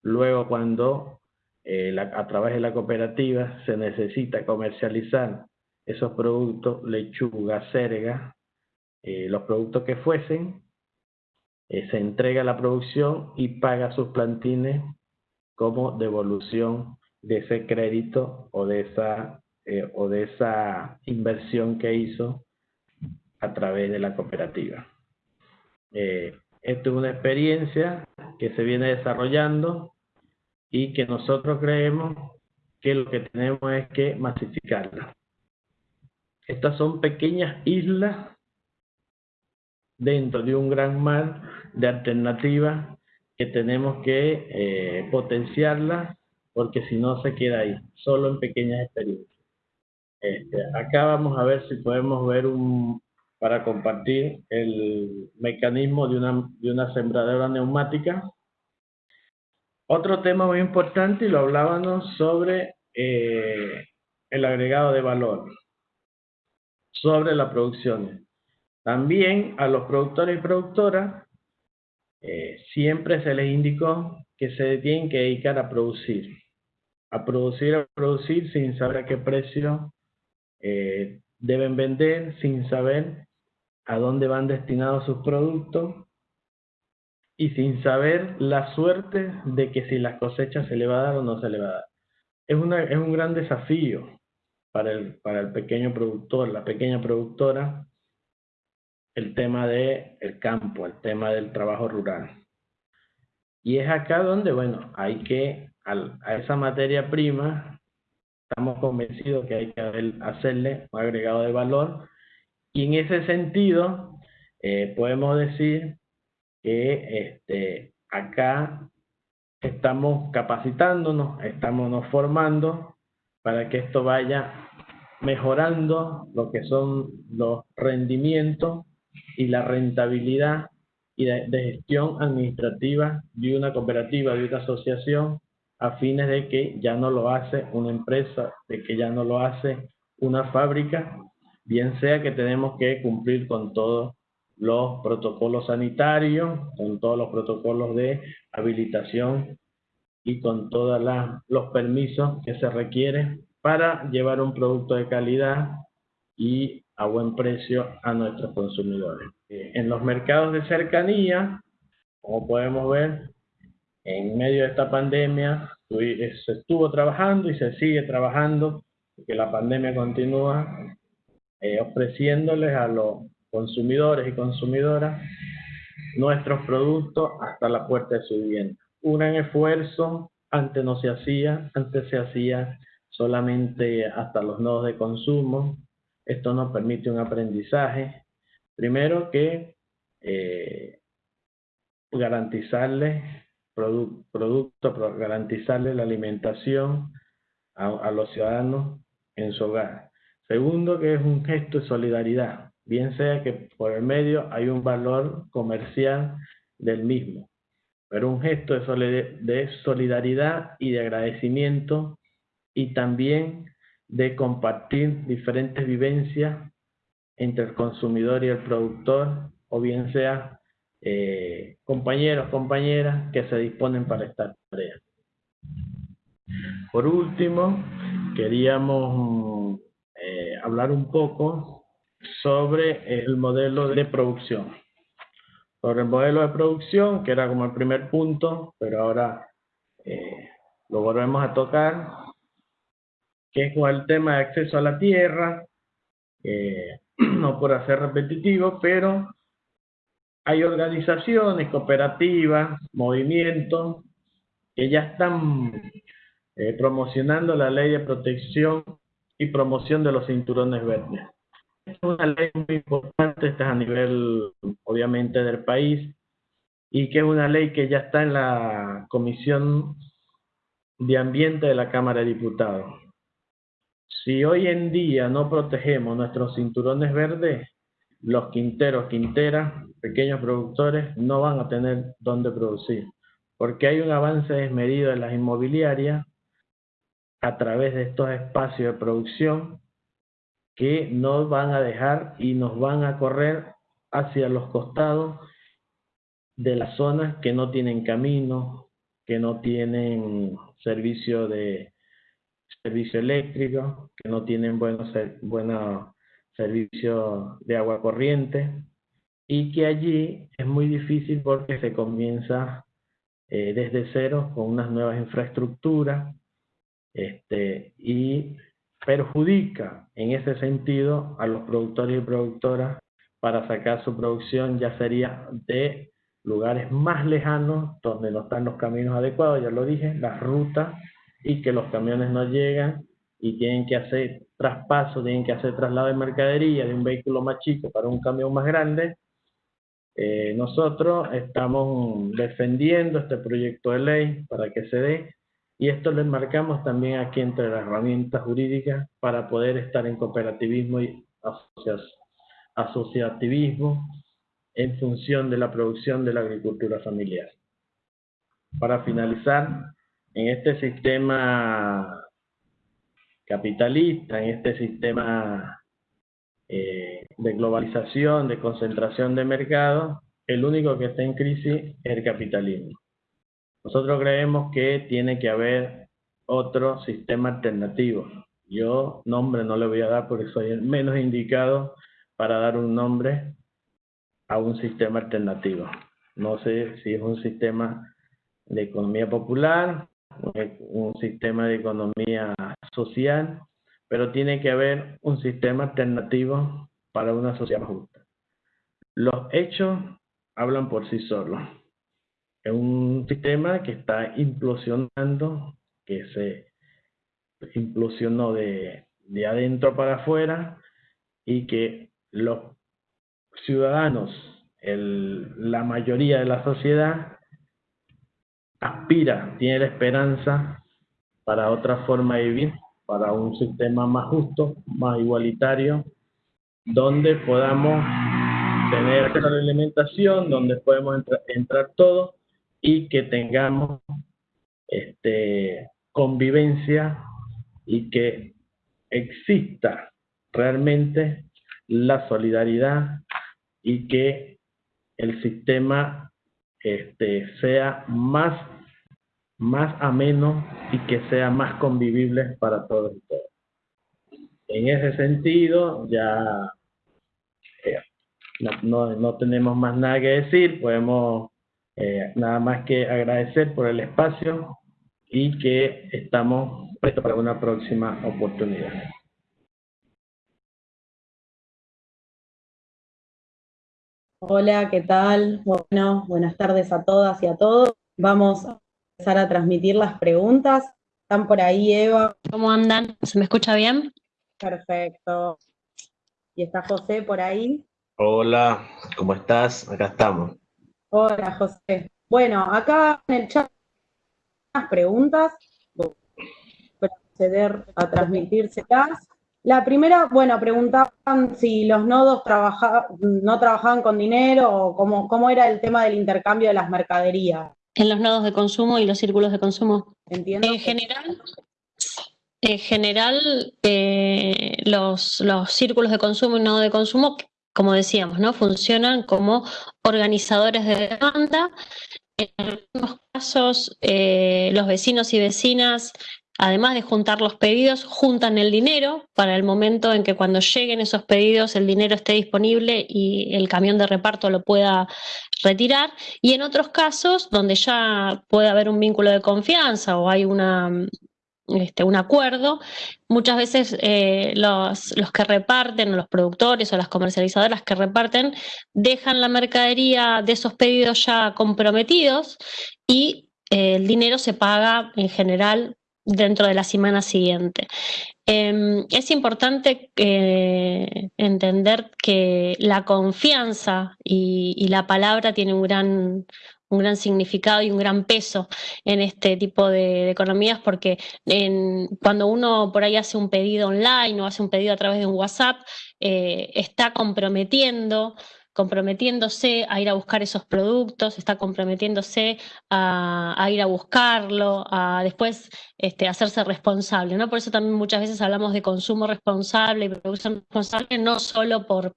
luego cuando eh, a través de la cooperativa se necesita comercializar esos productos, lechuga, cerga, eh, los productos que fuesen, eh, se entrega la producción y paga sus plantines como devolución de ese crédito o de esa, o de esa inversión que hizo a través de la cooperativa. Esto es una experiencia que se viene desarrollando y que nosotros creemos que lo que tenemos es que masificarla. Estas son pequeñas islas dentro de un gran mar de alternativas que tenemos que eh, potenciarlas porque si no se queda ahí, solo en pequeñas experiencias. Este, acá vamos a ver si podemos ver un, para compartir el mecanismo de una, de una sembradora neumática. Otro tema muy importante, y lo hablábamos sobre eh, el agregado de valor, sobre la producción. También a los productores y productoras eh, siempre se les indicó que se tienen que dedicar a producir a producir, a producir sin saber a qué precio eh, deben vender, sin saber a dónde van destinados sus productos y sin saber la suerte de que si las cosechas se le va a dar o no se le va a dar. Es, una, es un gran desafío para el, para el pequeño productor, la pequeña productora, el tema del el campo, el tema del trabajo rural. Y es acá donde, bueno, hay que a esa materia prima estamos convencidos que hay que hacerle un agregado de valor y en ese sentido eh, podemos decir que este, acá estamos capacitándonos, estamos formando para que esto vaya mejorando lo que son los rendimientos y la rentabilidad y de, gestión administrativa de una cooperativa, de una asociación, a fines de que ya no lo hace una empresa, de que ya no lo hace una fábrica, bien sea que tenemos que cumplir con todos los protocolos sanitarios, con todos los protocolos de habilitación y con todos los permisos que se requieren para llevar un producto de calidad y a buen precio a nuestros consumidores. Eh, en los mercados de cercanía, como podemos ver, en medio de esta pandemia eh, se estuvo trabajando y se sigue trabajando, porque la pandemia continúa, eh, ofreciéndoles a los consumidores y consumidoras nuestros productos hasta la puerta de su vivienda. Un gran esfuerzo, antes no se hacía, antes se hacía solamente hasta los nodos de consumo. Esto nos permite un aprendizaje. Primero que eh, garantizarle producto, garantizarle la alimentación a los ciudadanos en su hogar. Segundo, que es un gesto de solidaridad, bien sea que por el medio hay un valor comercial del mismo, pero un gesto de solidaridad y de agradecimiento y también de compartir diferentes vivencias entre el consumidor y el productor, o bien sea eh, compañeros, compañeras que se disponen para esta tarea. Por último, queríamos eh, hablar un poco sobre el modelo de producción. Sobre el modelo de producción, que era como el primer punto, pero ahora eh, lo volvemos a tocar, que es con el tema de acceso a la tierra, no por hacer repetitivo, pero hay organizaciones, cooperativas, movimientos que ya están eh, promocionando la ley de protección y promoción de los cinturones verdes. Es una ley muy importante, esta es a nivel obviamente del país, y que es una ley que ya está en la Comisión de Ambiente de la Cámara de Diputados. Si hoy en día no protegemos nuestros cinturones verdes, los quinteros, quinteras, pequeños productores no van a tener dónde producir, porque hay un avance desmedido en las inmobiliarias a través de estos espacios de producción que nos van a dejar y nos van a correr hacia los costados de las zonas que no tienen camino, que no tienen servicio de servicio eléctrico, que no tienen buenos, buenos servicios de agua corriente y que allí es muy difícil porque se comienza eh, desde cero con unas nuevas infraestructuras este, y perjudica en ese sentido a los productores y productoras para sacar su producción ya sería de lugares más lejanos donde no están los caminos adecuados, ya lo dije, las rutas y que los camiones no llegan y tienen que hacer traspaso, tienen que hacer traslado de mercadería de un vehículo más chico para un camión más grande. Eh, nosotros estamos defendiendo este proyecto de ley para que se dé y esto lo enmarcamos también aquí entre las herramientas jurídicas para poder estar en cooperativismo y asociativismo en función de la producción de la agricultura familiar. Para finalizar, en este sistema capitalista, en este sistema eh, de globalización, de concentración de mercado, el único que está en crisis es el capitalismo. Nosotros creemos que tiene que haber otro sistema alternativo. Yo nombre no le voy a dar porque soy el menos indicado para dar un nombre a un sistema alternativo. No sé si es un sistema de economía popular, un sistema de economía social, pero tiene que haber un sistema alternativo para una sociedad justa. Los hechos hablan por sí solos. Es un sistema que está implosionando, que se implosionó de, de adentro para afuera y que los ciudadanos, la mayoría de la sociedad, aspira, tiene la esperanza para otra forma de vivir, para un sistema más justo, más igualitario, donde podamos tener la alimentación, donde podemos entra, entrar todos y que tengamos este, convivencia y que exista realmente la solidaridad y que el sistema este, sea más, más ameno y que sea más convivible para todos y todas. En ese sentido, ya eh, no, no, no, tenemos más nada que decir, podemos eh, nada más que agradecer por el espacio y que estamos prestos para una próxima oportunidad. Hola, ¿qué tal? Bueno, buenas tardes a todas y a todos. Vamos a empezar a transmitir las preguntas. ¿Están por ahí, Eva? ¿Cómo andan? ¿Se me escucha bien? Perfecto. ¿Y está José por ahí? Hola, ¿cómo estás? Acá estamos. Hola, José. Bueno, acá en el chat las preguntas para acceder a transmitírselas. La primera, bueno, preguntaban si los nodos trabaja, no trabajaban con dinero o cómo, cómo era el tema del intercambio de las mercaderías. En los nodos de consumo y los círculos de consumo. Entiendo. En general, en general eh, los, los círculos de consumo y nodos de consumo, como decíamos, ¿no? funcionan como organizadores de demanda. En algunos casos, eh, los vecinos y vecinas además de juntar los pedidos, juntan el dinero para el momento en que cuando lleguen esos pedidos el dinero esté disponible y el camión de reparto lo pueda retirar. Y en otros casos, donde ya puede haber un vínculo de confianza o hay una, este, un acuerdo, muchas veces eh, los, los, que reparten, los productores o las comercializadoras que reparten, dejan la mercadería de esos pedidos ya comprometidos y eh, el dinero se paga en general dentro de la semana siguiente. Eh, es importante eh, entender que la confianza y, y, la palabra tiene un gran, un gran significado y un gran peso en este tipo de, economías porque cuando uno por ahí hace un pedido online o hace un pedido a través de un WhatsApp, eh, está comprometiendo comprometiéndose a ir a buscar esos productos, está comprometiéndose a, a ir a buscarlo, a después este, hacerse responsable. ¿no? Por eso también muchas veces hablamos de consumo responsable y producción responsable, no solo por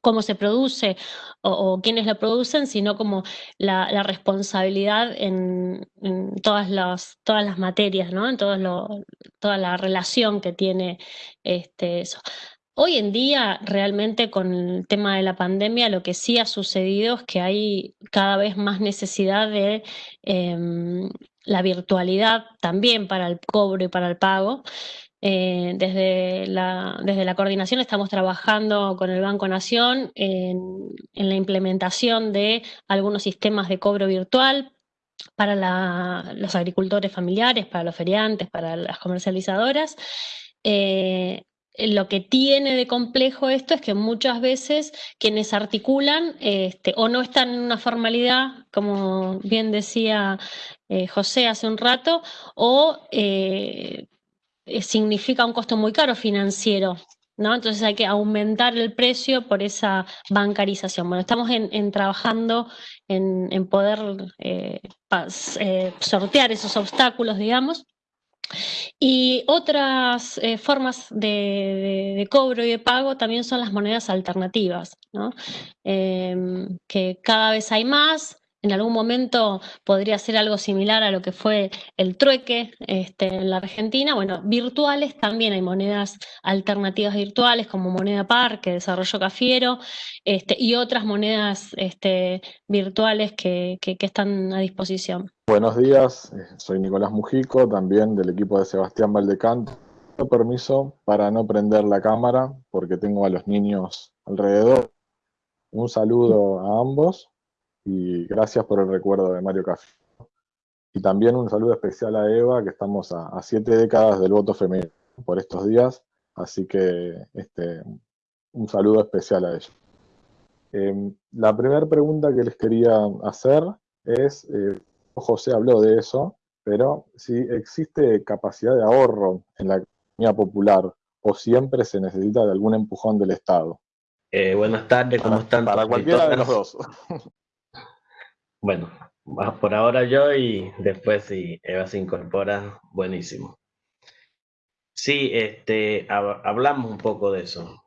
cómo se produce o, quiénes lo producen, sino como la, la responsabilidad en, todas, las, materias, ¿no? en todo lo, toda la relación que tiene este, eso. Hoy en día, realmente con el tema de la pandemia, lo que sí ha sucedido es que hay cada vez más necesidad de eh, la virtualidad también para el cobro y para el pago. Eh, desde, la, desde la coordinación estamos trabajando con el Banco Nación en, la implementación de algunos sistemas de cobro virtual para los agricultores familiares, para los feriantes, para las comercializadoras. Eh, lo que tiene de complejo esto es que muchas veces quienes articulan este, o no están en una formalidad, como bien decía eh, José hace un rato, o significa un costo muy caro financiero. ¿no? Entonces hay que aumentar el precio por esa bancarización. Bueno, estamos en, trabajando en, poder eh, pas, sortear esos obstáculos, digamos. Y otras eh, formas de, de, cobro y de pago también son las monedas alternativas, ¿no? eh, que cada vez hay más. En algún momento podría ser algo similar a lo que fue el trueque este, en la Argentina. Bueno, virtuales también hay monedas alternativas virtuales como Moneda Par, que desarrolló Cafiero, este, y otras monedas este, virtuales que, que, están a disposición. Buenos días, eh, soy Nicolás Mujico, también del equipo de Sebastián Valdecanto. Permiso para no prender la cámara porque tengo a los niños alrededor. Un saludo a ambos y gracias por el recuerdo de Mario Café. Y también un saludo especial a Eva, que estamos a, siete décadas del voto femenino por estos días, así que este, un saludo especial a ella. Em, la primera pregunta que les quería hacer es, eh, José habló de eso, pero si existe capacidad de ahorro en la economía popular o siempre se necesita de algún empujón del Estado. Eh, buenas tardes, ¿cómo están? Para cualquiera de los dos. bueno, por ahora yo y después si Eva se incorpora, buenísimo. Sí, este, hablamos un poco de eso.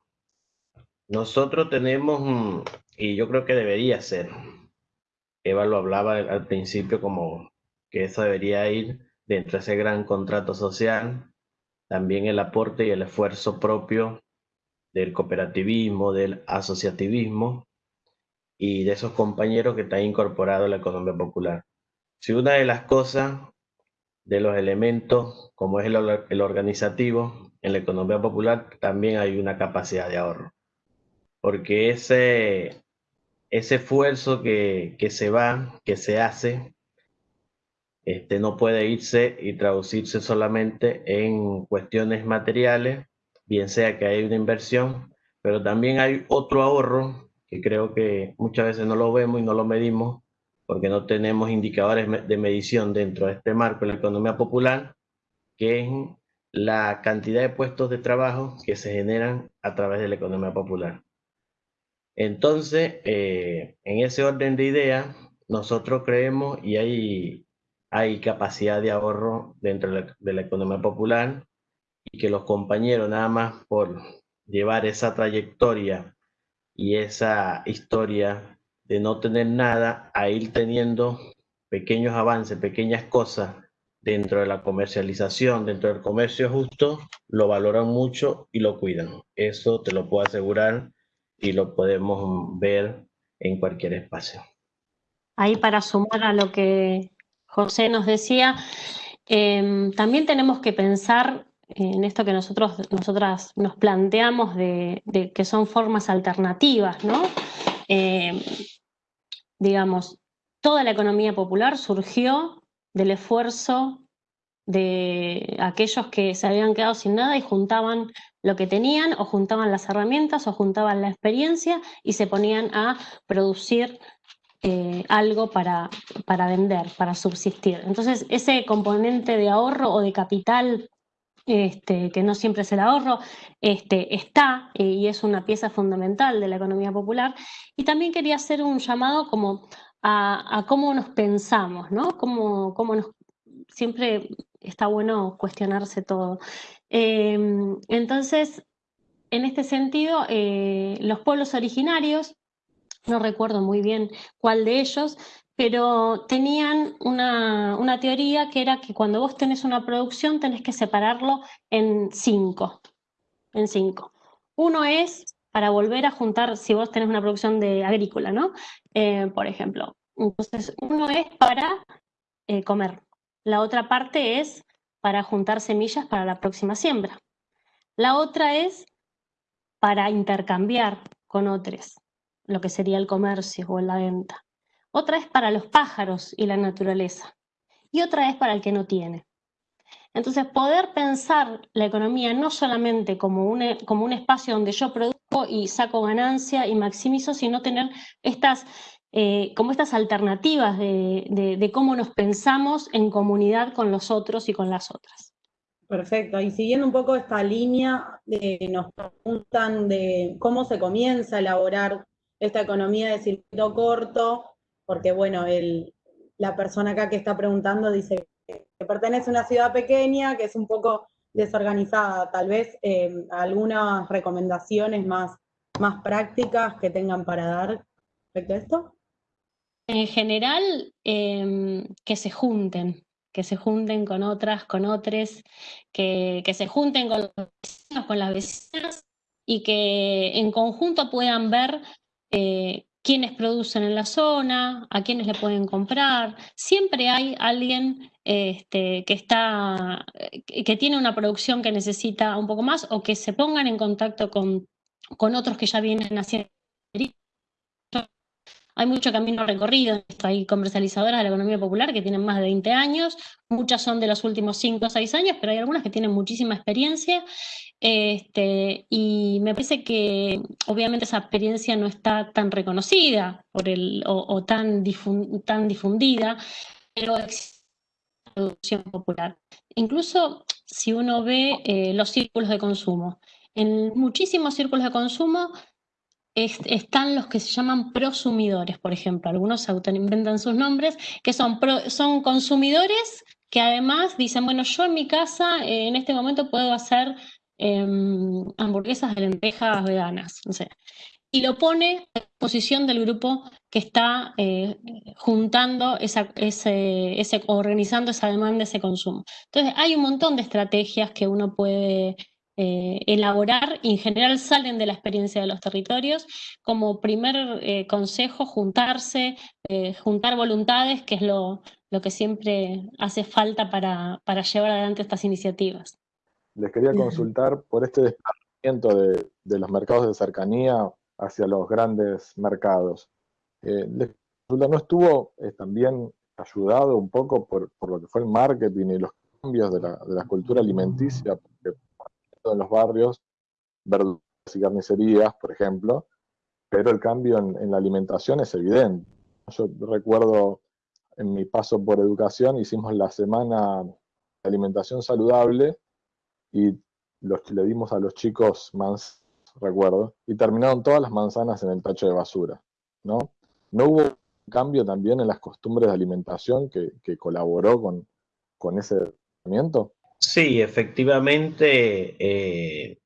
Nosotros tenemos, y yo creo que debería ser, Eva lo hablaba al principio como que eso debería ir dentro de ese gran contrato social, también el aporte y el esfuerzo propio del cooperativismo, del asociativismo y de esos compañeros que están incorporados a la economía popular. Si una de las cosas, de los elementos, como es el, organizativo, en la economía popular también hay una capacidad de ahorro. Porque ese, ese esfuerzo que, que se va, que se hace, este, no puede irse y traducirse solamente en cuestiones materiales, bien sea que hay una inversión, pero también hay otro ahorro que creo que muchas veces no lo vemos y no lo medimos porque no tenemos indicadores de medición dentro de este marco de la economía popular, que es la cantidad de puestos de trabajo que se generan a través de la economía popular. Entonces, eh, en ese orden de ideas, nosotros creemos y hay, hay capacidad de ahorro dentro de la economía popular y que los compañeros nada más por llevar esa trayectoria y esa historia de no tener nada a ir teniendo pequeños avances, pequeñas cosas dentro de la comercialización, dentro del comercio justo, lo valoran mucho y lo cuidan. Eso te lo puedo asegurar y lo podemos ver en cualquier espacio. Ahí para sumar a lo que José nos decía, em, también tenemos que pensar en esto que nosotros nosotras nos planteamos de, que son formas alternativas, ¿no? Eh, digamos, toda la economía popular surgió del esfuerzo de aquellos que se habían quedado sin nada y juntaban lo que tenían o juntaban las herramientas o juntaban la experiencia y se ponían a producir eh, algo para, para vender, para subsistir. Entonces, ese componente de ahorro o de capital este, que no siempre es el ahorro, este, está eh, y es una pieza fundamental de la economía popular. Y también quería hacer un llamado como a, cómo nos pensamos, ¿no? Cómo, cómo nos, siempre está bueno cuestionarse todo. Em, entonces, en este sentido, eh, los pueblos originarios, no recuerdo muy bien cuál de ellos, pero tenían una, teoría que era que cuando vos tenés una producción tenés que separarlo en cinco, en cinco. Uno es para volver a juntar, si vos tenés una producción de agrícola, ¿no? Eh, por ejemplo. Entonces, uno es para eh, comer. La otra parte es para juntar semillas para la próxima siembra. La otra es para intercambiar con otros, lo que sería el comercio o la venta otra es para los pájaros y la naturaleza, y otra es para el que no tiene. Entonces, poder pensar la economía no solamente como un, como un espacio donde yo produzco y saco ganancia y maximizo, sino tener estas, eh, como estas alternativas de, cómo nos pensamos en comunidad con los otros y con las otras. Perfecto, y siguiendo un poco esta línea, eh, nos preguntan de cómo se comienza a elaborar esta economía de circuito corto, porque bueno, la persona acá que está preguntando dice que pertenece a una ciudad pequeña, que es un poco desorganizada, tal vez eh, algunas recomendaciones más, más prácticas que tengan para dar respecto a esto. En general, em, que se junten, que se junten con otras, con otros, que, que, se junten con los vecinos, con las vecinas y que en conjunto puedan ver eh, quiénes producen en la zona, a quiénes le pueden comprar. Siempre hay alguien este, que, está, que tiene una producción que necesita un poco más o que se pongan en contacto con, con otros que ya vienen haciendo. Hay mucho camino recorrido. Hay comercializadoras de la economía popular que tienen más de 20 años, muchas son de los últimos 5 o 6 años, pero hay algunas que tienen muchísima experiencia. Este, y me parece que obviamente esa experiencia no está tan reconocida por el, o, tan, tan difundida, pero existe producción popular. Incluso si uno ve eh, los círculos de consumo, en muchísimos círculos de consumo están los que se llaman prosumidores, por ejemplo. Algunos autoinventan sus nombres, que son, son consumidores que además dicen, bueno, yo en mi casa eh, en este momento puedo hacer em, hamburguesas de lentejas veganas. Y lo pone a disposición del grupo que está eh, juntando esa, ese, ese, organizando esa demanda, ese consumo. Entonces, hay un montón de estrategias que uno puede eh, elaborar y en general salen de la experiencia de los territorios. Como primer eh, consejo, juntarse, eh, juntar voluntades, que es lo, lo, que siempre hace falta para, para, llevar adelante estas iniciativas. Les quería consultar por este desplazamiento de, de los mercados de cercanía hacia los grandes mercados. ¿No estuvo también ayudado un poco por, por, lo que fue el marketing y los cambios de la, de la cultura alimenticia? Porque en los barrios, verduras y carnicerías, por ejemplo, pero el cambio en, la alimentación es evidente. Yo recuerdo en mi paso por educación, hicimos la semana de alimentación saludable y le dimos a los chicos manzanas, recuerdo, y terminaron todas las manzanas en el tacho de basura, ¿no? ¿No hubo cambio también en las costumbres de alimentación que, que colaboró con, con ese tratamiento? Sí, efectivamente, eh,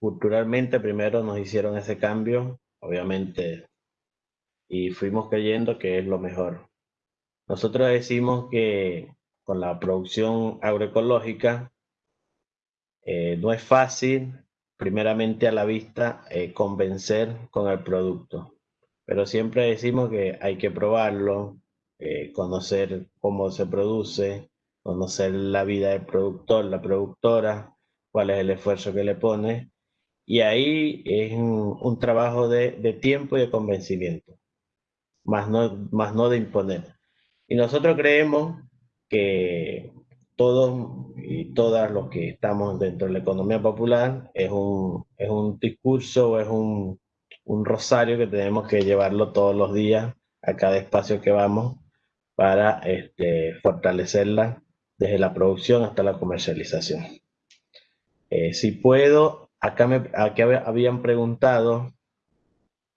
culturalmente primero nos hicieron ese cambio, obviamente, y fuimos creyendo que es lo mejor. Nosotros decimos que con la producción agroecológica eh, no es fácil, primeramente a la vista, eh, convencer con el producto, pero siempre decimos que hay que probarlo, conocer cómo se produce, conocer la vida del productor, la productora, cuál es el esfuerzo que le pone. Y ahí es un, trabajo de, tiempo y de convencimiento, más no, más no de imponer. Y nosotros creemos que todos y todas los que estamos dentro de la economía popular es un, es un discurso, es un, un rosario que tenemos que llevarlo todos los días a cada espacio que vamos para este, fortalecerla desde la producción hasta la comercialización. Eh, si puedo, acá, me, habían preguntado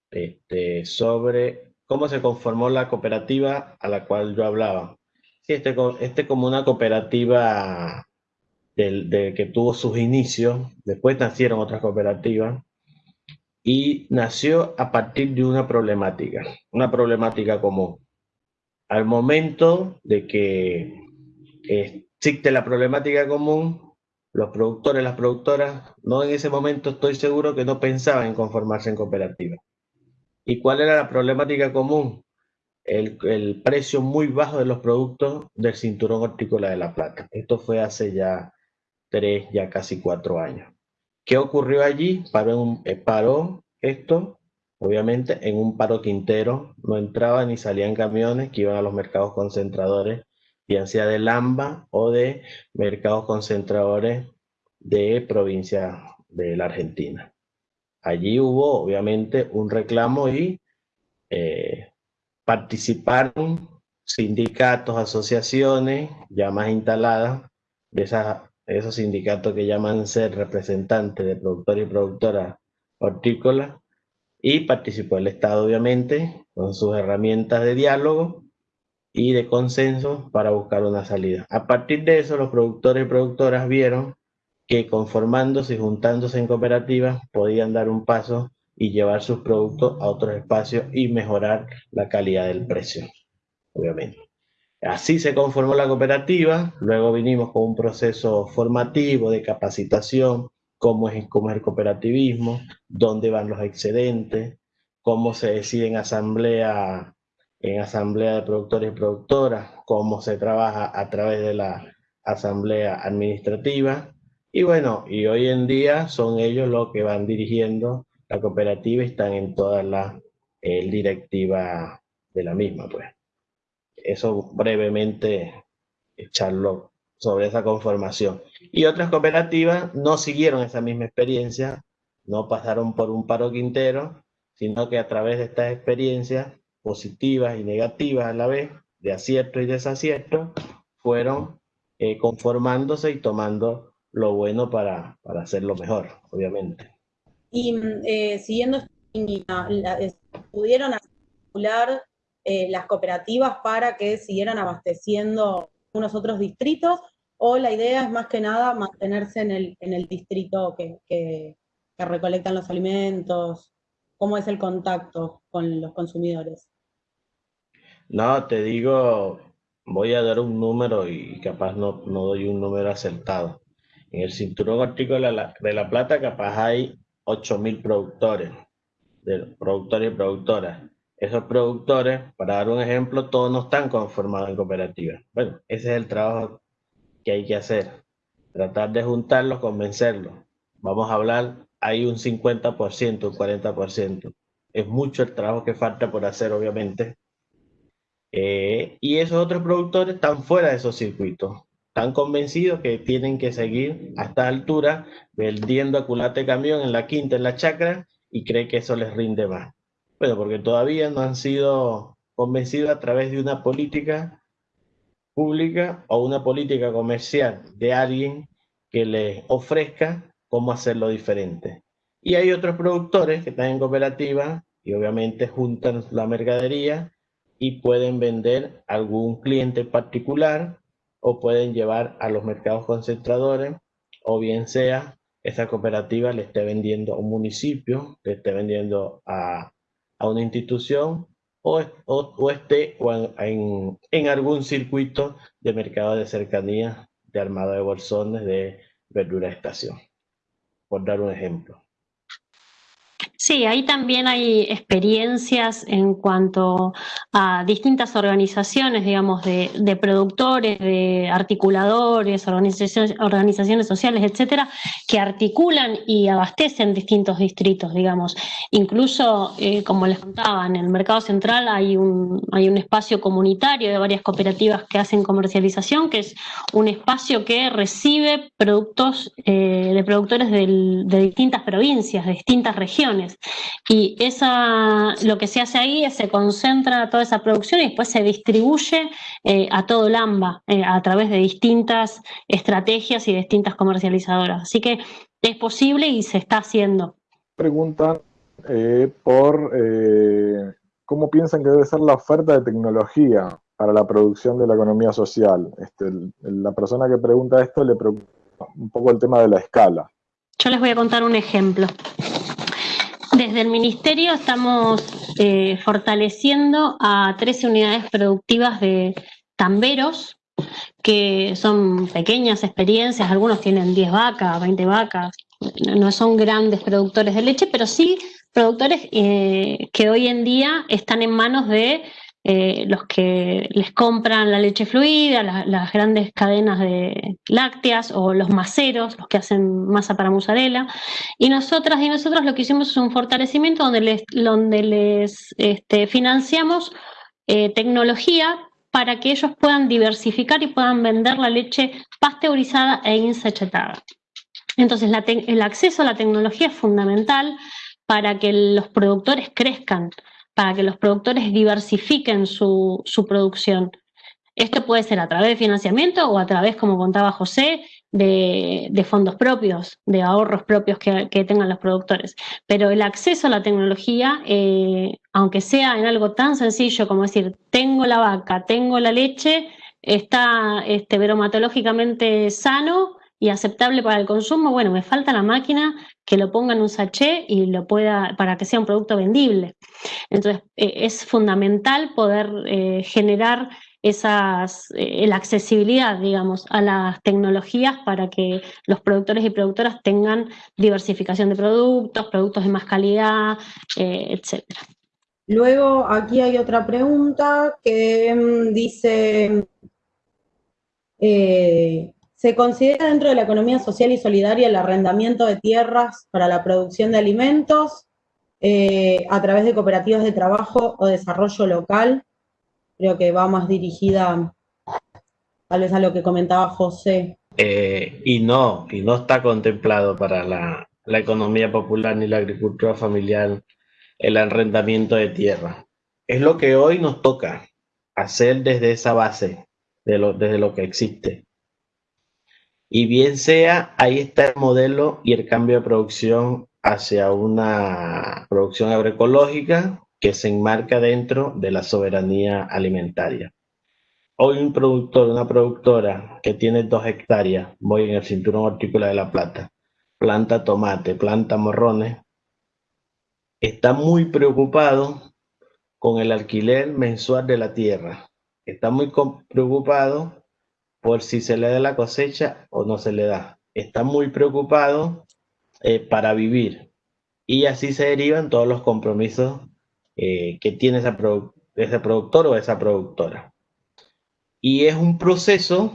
este, sobre cómo se conformó la cooperativa a la cual yo hablaba. Sí, este, este como una cooperativa de, que tuvo sus inicios, después nacieron otras cooperativas, y nació a partir de una problemática, una problemática común. Al momento de que existe la problemática común, los productores, las productoras, no en ese momento estoy seguro que no pensaban en conformarse en cooperativa. ¿Y cuál era la problemática común? El, precio muy bajo de los productos del cinturón hortícola de La Plata. Esto fue hace ya tres, ya casi cuatro años. ¿Qué ocurrió allí? Paró, eh, paró esto, obviamente, en un paro quintero. No entraban ni salían camiones que iban a los mercados concentradores bien sea de Lamba o de mercados concentradores de provincia de la Argentina. Allí hubo obviamente un reclamo y eh, participaron sindicatos, asociaciones ya más instaladas de esos sindicatos que llaman ser representantes de productores y productoras hortícolas y participó el Estado obviamente con sus herramientas de diálogo y de consenso para buscar una salida. A partir de eso, los productores y productoras vieron que conformándose y juntándose en cooperativas podían dar un paso y llevar sus productos a otros espacios y mejorar la calidad del precio, obviamente. Así se conformó la cooperativa, luego vinimos con un proceso formativo de capacitación, cómo es, cómo es el cooperativismo, dónde van los excedentes, cómo se decide en asamblea en asamblea de productores y productoras, cómo se trabaja a través de la asamblea administrativa. Y bueno, y hoy en día son ellos los que van dirigiendo la cooperativa y están en todas las eh, directivas de la misma, pues. Eso brevemente echarlo sobre esa conformación. Y otras cooperativas no siguieron esa misma experiencia, no pasaron por un paro quintero, sino que a través de estas experiencias positivas y negativas a la vez, de acierto y desacierto, fueron eh, conformándose y tomando lo bueno para, para hacerlo mejor, obviamente. Y eh, siguiendo esta línea, ¿pudieron articular eh, las cooperativas para que siguieran abasteciendo unos otros distritos? ¿O la idea es más que nada mantenerse en el, en el distrito que, que recolectan los alimentos? ¿Cómo es el contacto con los consumidores? No, te digo, voy a dar un número y capaz no, no doy un número acertado. En el cinturón hortícola de la, Plata capaz hay 8.000 productores, productores y productoras. Esos productores, para dar un ejemplo, todos no están conformados en cooperativas. Bueno, ese es el trabajo que hay que hacer. Tratar de juntarlos, convencerlos. Vamos a hablar, hay un 50%, un 40%. Es mucho el trabajo que falta por hacer, obviamente, eh, y esos otros productores están fuera de esos circuitos. Están convencidos que tienen que seguir a esta altura vendiendo a culate camión en la quinta, en la chacra, y cree que eso les rinde más. Bueno, porque todavía no han sido convencidos a través de una política pública o una política comercial de alguien que les ofrezca cómo hacerlo diferente. Y hay otros productores que están en cooperativa y obviamente juntan la mercadería y pueden vender a algún cliente particular o pueden llevar a los mercados concentradores o bien sea esa cooperativa le esté vendiendo a un municipio, le esté vendiendo a, a una institución o, o, esté en, en, algún circuito de mercado de cercanía, de armado de bolsones, de verdura estación, por dar un ejemplo. Sí, ahí también hay experiencias en cuanto a distintas organizaciones, digamos, de, productores, de articuladores, organizaciones, organizaciones sociales, etcétera, que articulan y abastecen distintos distritos, digamos. Incluso, eh, como les contaba, en el mercado central hay un, hay un espacio comunitario de varias cooperativas que hacen comercialización, que es un espacio que recibe productos eh, de productores de distintas provincias, de distintas regiones. Y esa, lo que se hace ahí es se concentra toda esa producción y después se distribuye eh, a todo el AMBA eh, a través de distintas estrategias y distintas comercializadoras. Así que es posible y se está haciendo. Preguntan eh, por cómo piensan que debe ser la oferta de tecnología para la producción de la economía social. Este, la persona que pregunta esto le preocupa un poco el tema de la escala. Yo les voy a contar un ejemplo. Desde el Ministerio estamos eh, fortaleciendo a 13 unidades productivas de tamberos, que son pequeñas experiencias, algunos tienen 10 vacas, 20 vacas, no son grandes productores de leche, pero sí productores eh, que hoy en día están en manos de eh, los que les compran la leche fluida, las grandes cadenas de lácteas o los maceros, los que hacen masa para mozzarella. Y nosotras y nosotros lo que hicimos es un fortalecimiento donde les, donde les este, financiamos eh, tecnología para que ellos puedan diversificar y puedan vender la leche pasteurizada e insachetada. Entonces, el acceso a la tecnología es fundamental para que los productores crezcan para que los productores diversifiquen su, producción. Esto puede ser a través de financiamiento o a través, como contaba José, de, fondos propios, de ahorros propios que, tengan los productores. Pero el acceso a la tecnología, eh, aunque sea en algo tan sencillo como decir, tengo la vaca, tengo la leche, está este, sano y aceptable para el consumo, bueno, me falta la máquina que lo ponga en un sachet y lo pueda, para que sea un producto vendible. Entonces, eh, es fundamental poder eh, generar esas, eh, la accesibilidad, digamos, a las tecnologías para que los productores y productoras tengan diversificación de productos, productos de más calidad, etc. Luego, aquí hay otra pregunta que mm, dice, ¿Se considera dentro de la economía social y solidaria el arrendamiento de tierras para la producción de alimentos? eh, a través de cooperativas de trabajo o desarrollo local. Creo que va más dirigida tal vez a lo que comentaba José. Eh, y no, y no está contemplado para la, economía popular ni la agricultura familiar el arrendamiento de tierra. Es lo que hoy nos toca hacer desde esa base, desde lo que existe. Y bien sea, ahí está el modelo y el cambio de producción hacia una producción agroecológica que se enmarca dentro de la soberanía alimentaria. Hoy un productor, una productora que tiene dos hectáreas, voy en el cinturón hortícola de La Plata, planta tomate, planta morrones, está muy preocupado con el alquiler mensual de la tierra. Está muy preocupado por si se le da la cosecha o no se le da. Está muy preocupado eh, para vivir. Y así se derivan todos los compromisos eh, que tiene ese productor o esa productora. Y es un proceso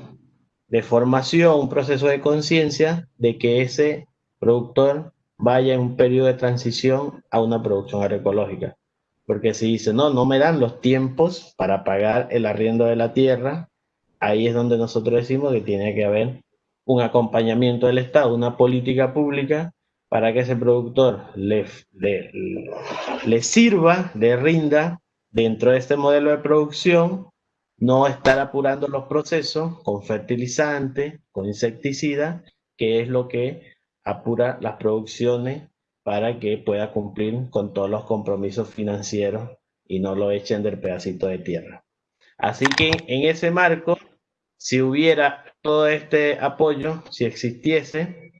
de formación, un proceso de conciencia de que ese productor vaya en un periodo de transición a una producción agroecológica. Porque si dice, no, no me dan los tiempos para pagar el arriendo de la tierra, ahí es donde nosotros decimos que tiene que haber un acompañamiento del Estado, una política pública para que ese productor le, sirva, le rinda dentro de este modelo de producción, no estar apurando los procesos con fertilizantes, con insecticidas, que es lo que apura las producciones para que pueda cumplir con todos los compromisos financieros y no lo echen del pedacito de tierra. Así que en ese marco, si hubiera todo este apoyo, si existiese,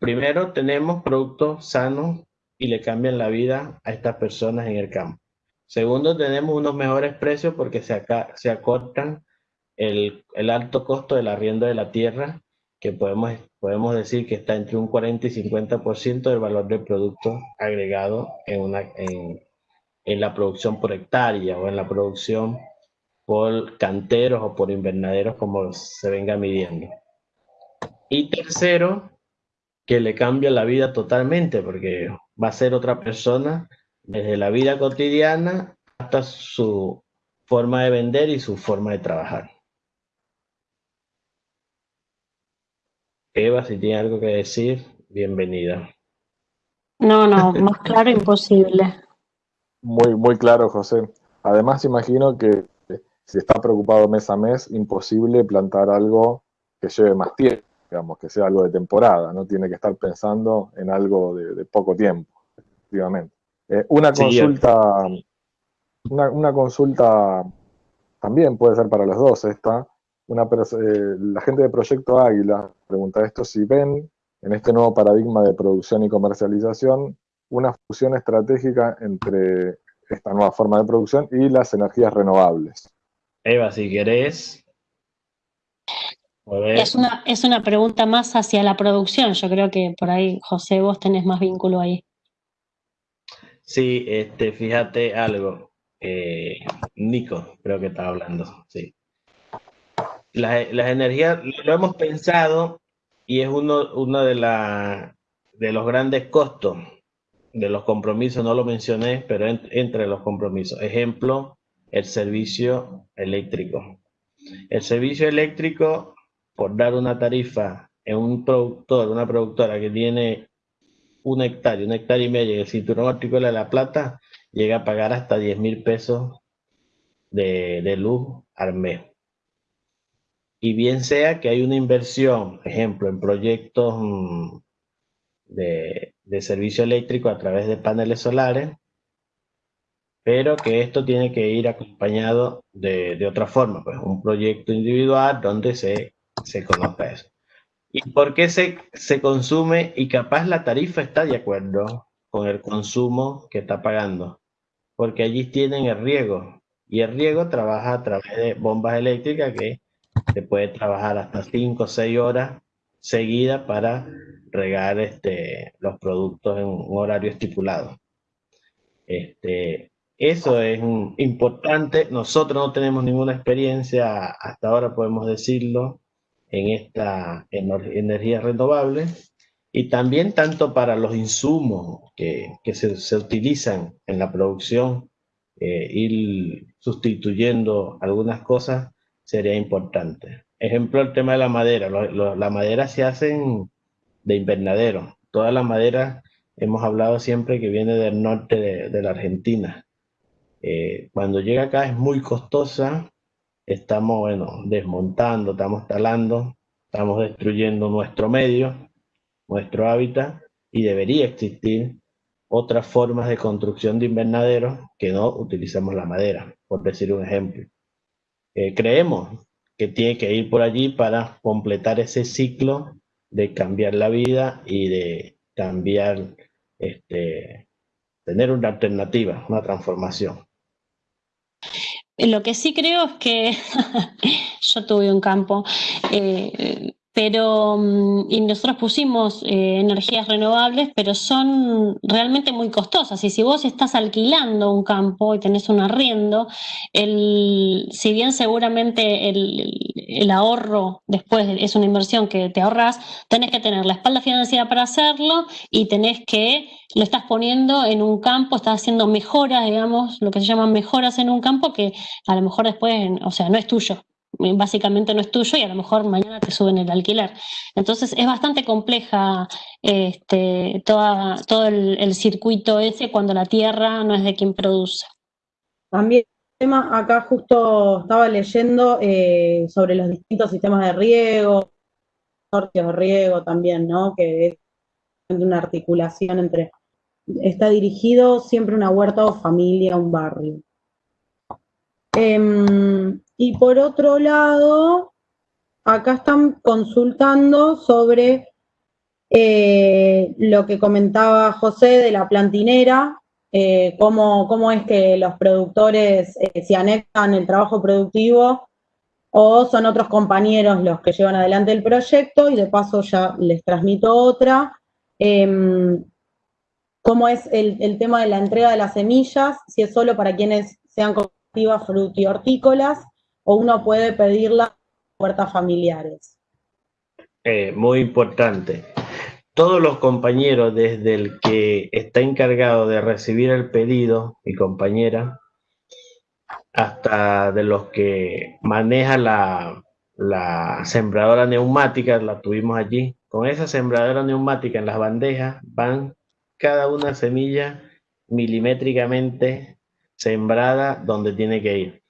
primero tenemos productos sanos y le cambian la vida a estas personas en el campo. Segundo, tenemos unos mejores precios porque se, se acortan el, alto costo del arriendo de la tierra que podemos, podemos decir que está entre un 40 y 50% del valor del producto agregado en, una, en la producción por hectárea o en la producción por canteros o por invernaderos como se venga midiendo. Y tercero, que le cambia la vida totalmente porque va a ser otra persona desde la vida cotidiana hasta su forma de vender y su forma de trabajar. Eva, si tiene algo que decir, bienvenida. No, no, más claro imposible. Muy, muy claro, José. Además, imagino que si está preocupado mes a mes, imposible plantar algo que lleve más tiempo, digamos, que sea algo de temporada, no tiene que estar pensando en algo de, poco tiempo, efectivamente. Eh, una consulta, una, una, consulta también puede ser para los dos esta, una, eh, la gente de Proyecto Águila pregunta esto, si ven en este nuevo paradigma de producción y comercialización una fusión estratégica entre esta nueva forma de producción y las energías renovables. Eva, si querés. Es una, es una pregunta más hacia la producción. Yo creo que por ahí, José, vos tenés más vínculo ahí. Sí, este, fíjate algo. Eh, Nico, creo que estaba hablando, sí las, energías, lo hemos pensado y es uno, uno de, la, de los grandes costos de los compromisos, no lo mencioné, pero entre los compromisos. Ejemplo, el servicio eléctrico. El servicio eléctrico, por dar una tarifa en un productor, una productora que tiene un hectárea, un hectárea y medio, y el cinturón hortícola de La Plata, llega a pagar hasta 10 mil pesos de, de luz al mes y bien sea que hay una inversión, ejemplo, en proyectos mm, de, servicio eléctrico a través de paneles solares, pero que esto tiene que ir acompañado de, otra forma, pues un proyecto individual donde se, se conozca eso. ¿Y por qué se, se consume y capaz la tarifa está de acuerdo con el consumo que está pagando? Porque allí tienen el riego y el riego trabaja a través de bombas eléctricas que se puede trabajar hasta 5 o 6 horas seguidas para regar este, los productos en un horario estipulado. Este, eso es importante. Nosotros no tenemos ninguna experiencia, hasta ahora podemos decirlo, en esta energía renovable. y también tanto para los insumos que, se, utilizan en la producción, eh, ir sustituyendo algunas cosas sería importante. Ejemplo, el tema de la madera. la madera se hacen de invernadero. Toda la madera hemos hablado siempre que viene del norte de, la Argentina. Eh, cuando llega acá es muy costosa, estamos, bueno, desmontando, estamos talando, estamos destruyendo nuestro medio nuestro hábitat y debería existir otras formas de construcción de invernaderos que no utilizamos la madera, por decir un ejemplo. Eh, creemos que tiene que ir por allí para completar ese ciclo de cambiar la vida y de cambiar, este, tener una alternativa, una transformación. Lo que sí creo es que yo tuve un campo eh, pero mm, y nosotros pusimos eh, energías renovables, pero son realmente muy costosas. Y si vos estás alquilando un campo y tenés un arriendo, el, si bien seguramente el, ahorro después es una inversión que te ahorras, tenés que tener la espalda financiera para hacerlo y tenés que, lo estás poniendo en un campo, estás haciendo mejoras, digamos, lo que se llaman mejoras en un campo que a lo mejor después, o sea, no es tuyo, básicamente no es tuyo y a lo mejor mañana te suben el alquiler. Entonces es bastante compleja este, todo el, circuito ese cuando la tierra no es de quien produce. También acá justo estaba leyendo eh, sobre los distintos sistemas de riego, sortios de riego también, ¿no? Que es una articulación entre, está dirigido siempre una huerta o familia, un barrio. Em, y por otro lado, acá están consultando sobre eh, lo que comentaba José de la plantinera, eh, cómo, es que los productores eh, se anexan el trabajo productivo o son otros compañeros los que llevan adelante el proyecto y de paso ya les transmito otra. Em, cómo es el, tema de la entrega de las semillas, si es solo para quienes sean hortícolas o uno puede pedirla en puertas familiares. Eh, muy importante. Todos los compañeros, desde el que está encargado de recibir el pedido, mi compañera, hasta de los que maneja la, la sembradora neumática, la tuvimos allí. Con esa sembradora neumática en las bandejas van cada una semilla milimétricamente sembrada donde tiene que ir.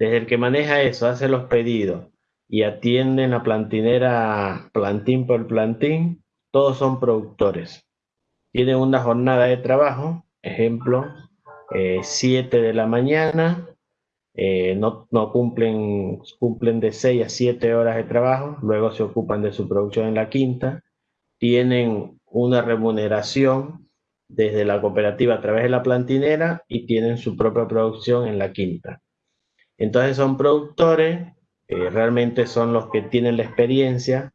Desde el que maneja eso, hace los pedidos y atiende en la plantinera plantín por plantín, todos son productores. Tienen una jornada de trabajo, ejemplo, 7 eh, de la mañana, eh, no, no, cumplen, cumplen de 6 a 7 horas de trabajo, luego se ocupan de su producción en la quinta, tienen una remuneración desde la cooperativa a través de la plantinera y tienen su propia producción en la quinta. Entonces son productores, eh, realmente son los que tienen la experiencia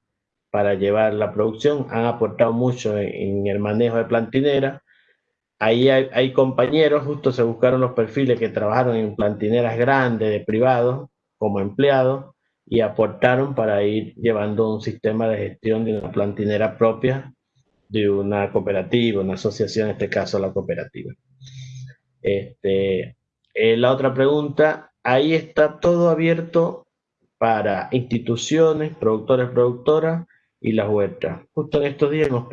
para llevar la producción, han aportado mucho en, el manejo de plantinera. Ahí hay, compañeros, justo se buscaron los perfiles que trabajaron en plantineras grandes de privados como empleados y aportaron para ir llevando un sistema de gestión de una plantinera propia de una cooperativa, una asociación, en este caso la cooperativa. Este, eh, la otra pregunta, ahí está todo abierto para instituciones, productores, productoras y las huertas. Justo en estos días nos,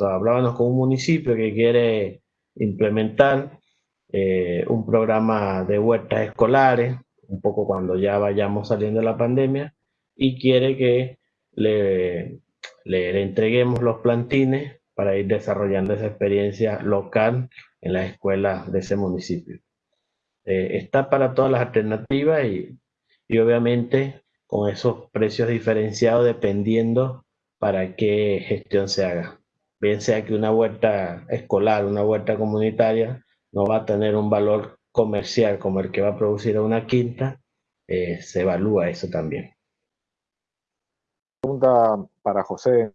hablábamos con un municipio que quiere implementar eh, un programa de huertas escolares, un poco cuando ya vayamos saliendo de la pandemia, y quiere que le le, entreguemos los plantines para ir desarrollando esa experiencia local en las escuelas de ese municipio. Eh, está para todas las alternativas y, y obviamente con esos precios diferenciados dependiendo para qué gestión se haga. Bien sea que una huerta escolar, una huerta comunitaria, no va a tener un valor comercial como el que va a producir una quinta, eh, se evalúa eso también pregunta para José,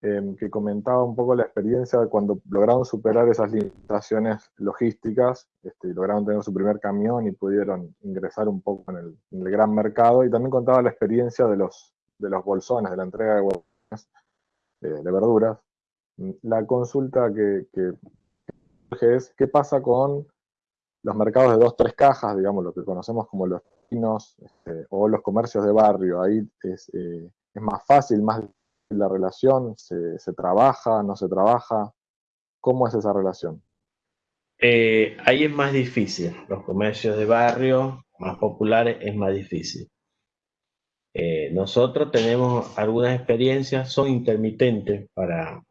em, que comentaba un poco la experiencia de cuando lograron superar esas limitaciones logísticas, este, lograron tener su primer camión y pudieron ingresar un poco en el, gran mercado, y también contaba la experiencia de los, de los bolsones, de la entrega de bolsones, eh, verduras. La consulta que, es, ¿qué pasa con los mercados de dos, tres cajas, digamos, lo que conocemos como los pinos este, o los comercios de barrio? Ahí es, eh, más fácil, más la relación, ¿Se, ¿Se, trabaja, no se trabaja? ¿Cómo es esa relación? Eh, ahí es más difícil. Los comercios de barrio más populares es más difícil. Eh, nosotros tenemos algunas experiencias, son intermitentes para,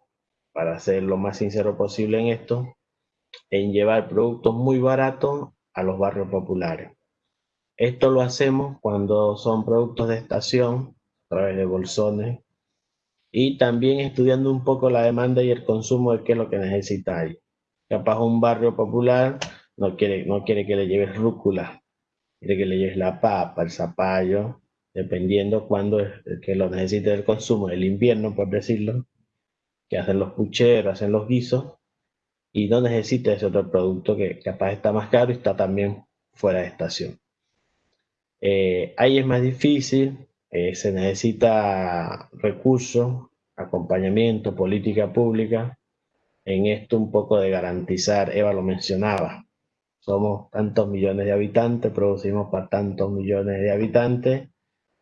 para ser lo más sincero posible en esto, en llevar productos muy baratos a los barrios populares. Esto lo hacemos cuando son productos de estación, a través de bolsones, y también estudiando un poco la demanda y el consumo de qué es lo que necesita ahí. Capaz un barrio popular no quiere, no quiere que le lleves rúcula, quiere que le lleves la papa, el zapallo, dependiendo cuándo es que lo necesite el consumo, el invierno, por decirlo, que hacen los pucheros, hacen los guisos, y no necesita ese otro producto que capaz está más caro y está también fuera de estación. Eh, ahí es más difícil, eh, se necesita recursos, acompañamiento, política pública, en esto un poco de garantizar, Eva lo mencionaba, somos tantos millones de habitantes, producimos para tantos millones de habitantes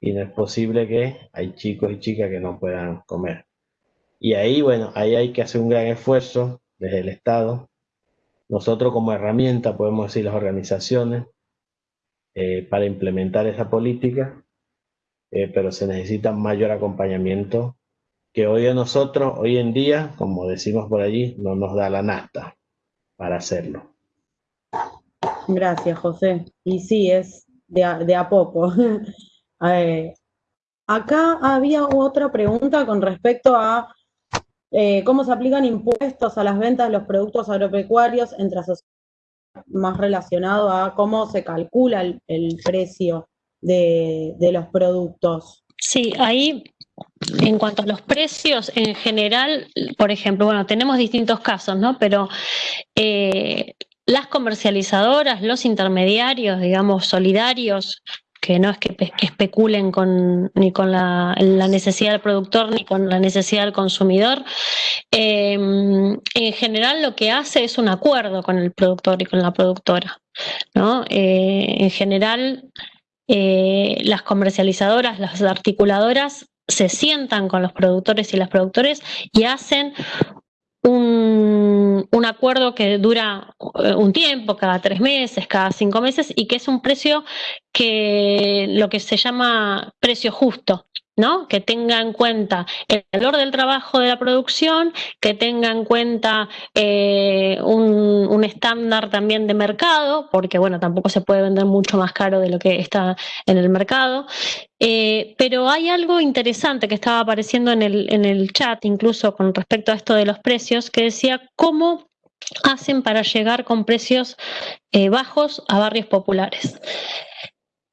y no es posible que hay chicos y chicas que no puedan comer. Y ahí, bueno, ahí hay que hacer un gran esfuerzo desde el Estado. Nosotros como herramienta, podemos decir las organizaciones, eh, para implementar esa política, eh, pero se necesita mayor acompañamiento que hoy a nosotros, hoy en día, como decimos por allí, no nos da la nasta para hacerlo. Gracias, José. Y sí, es de a, poco. Eh, acá había otra pregunta con respecto a eh, cómo se aplican impuestos a las ventas de los productos agropecuarios entre más relacionado a cómo se calcula el, precio de, los productos. Sí, ahí en cuanto a los precios, en general, por ejemplo, bueno, tenemos distintos casos, ¿no? Pero eh, las comercializadoras, los intermediarios, digamos, solidarios, que no es que, especulen con, ni con la, necesidad del productor ni con la necesidad del consumidor. Eh, en general lo que hace es un acuerdo con el productor y con la productora. ¿no? Eh, en general eh, las comercializadoras, las articuladoras se sientan con los productores y las productores y hacen un, un, acuerdo que dura eh, un tiempo, cada tres meses, cada cinco meses, y que es un precio que lo que se llama precio justo. ¿No? Que tenga en cuenta el valor del trabajo de la producción, que tenga en cuenta eh, un, estándar también de mercado, porque bueno, tampoco se puede vender mucho más caro de lo que está en el mercado. Eh, pero hay algo interesante que estaba apareciendo en el, en el chat, incluso con respecto a esto de los precios, que decía cómo hacen para llegar con precios eh, bajos a barrios populares.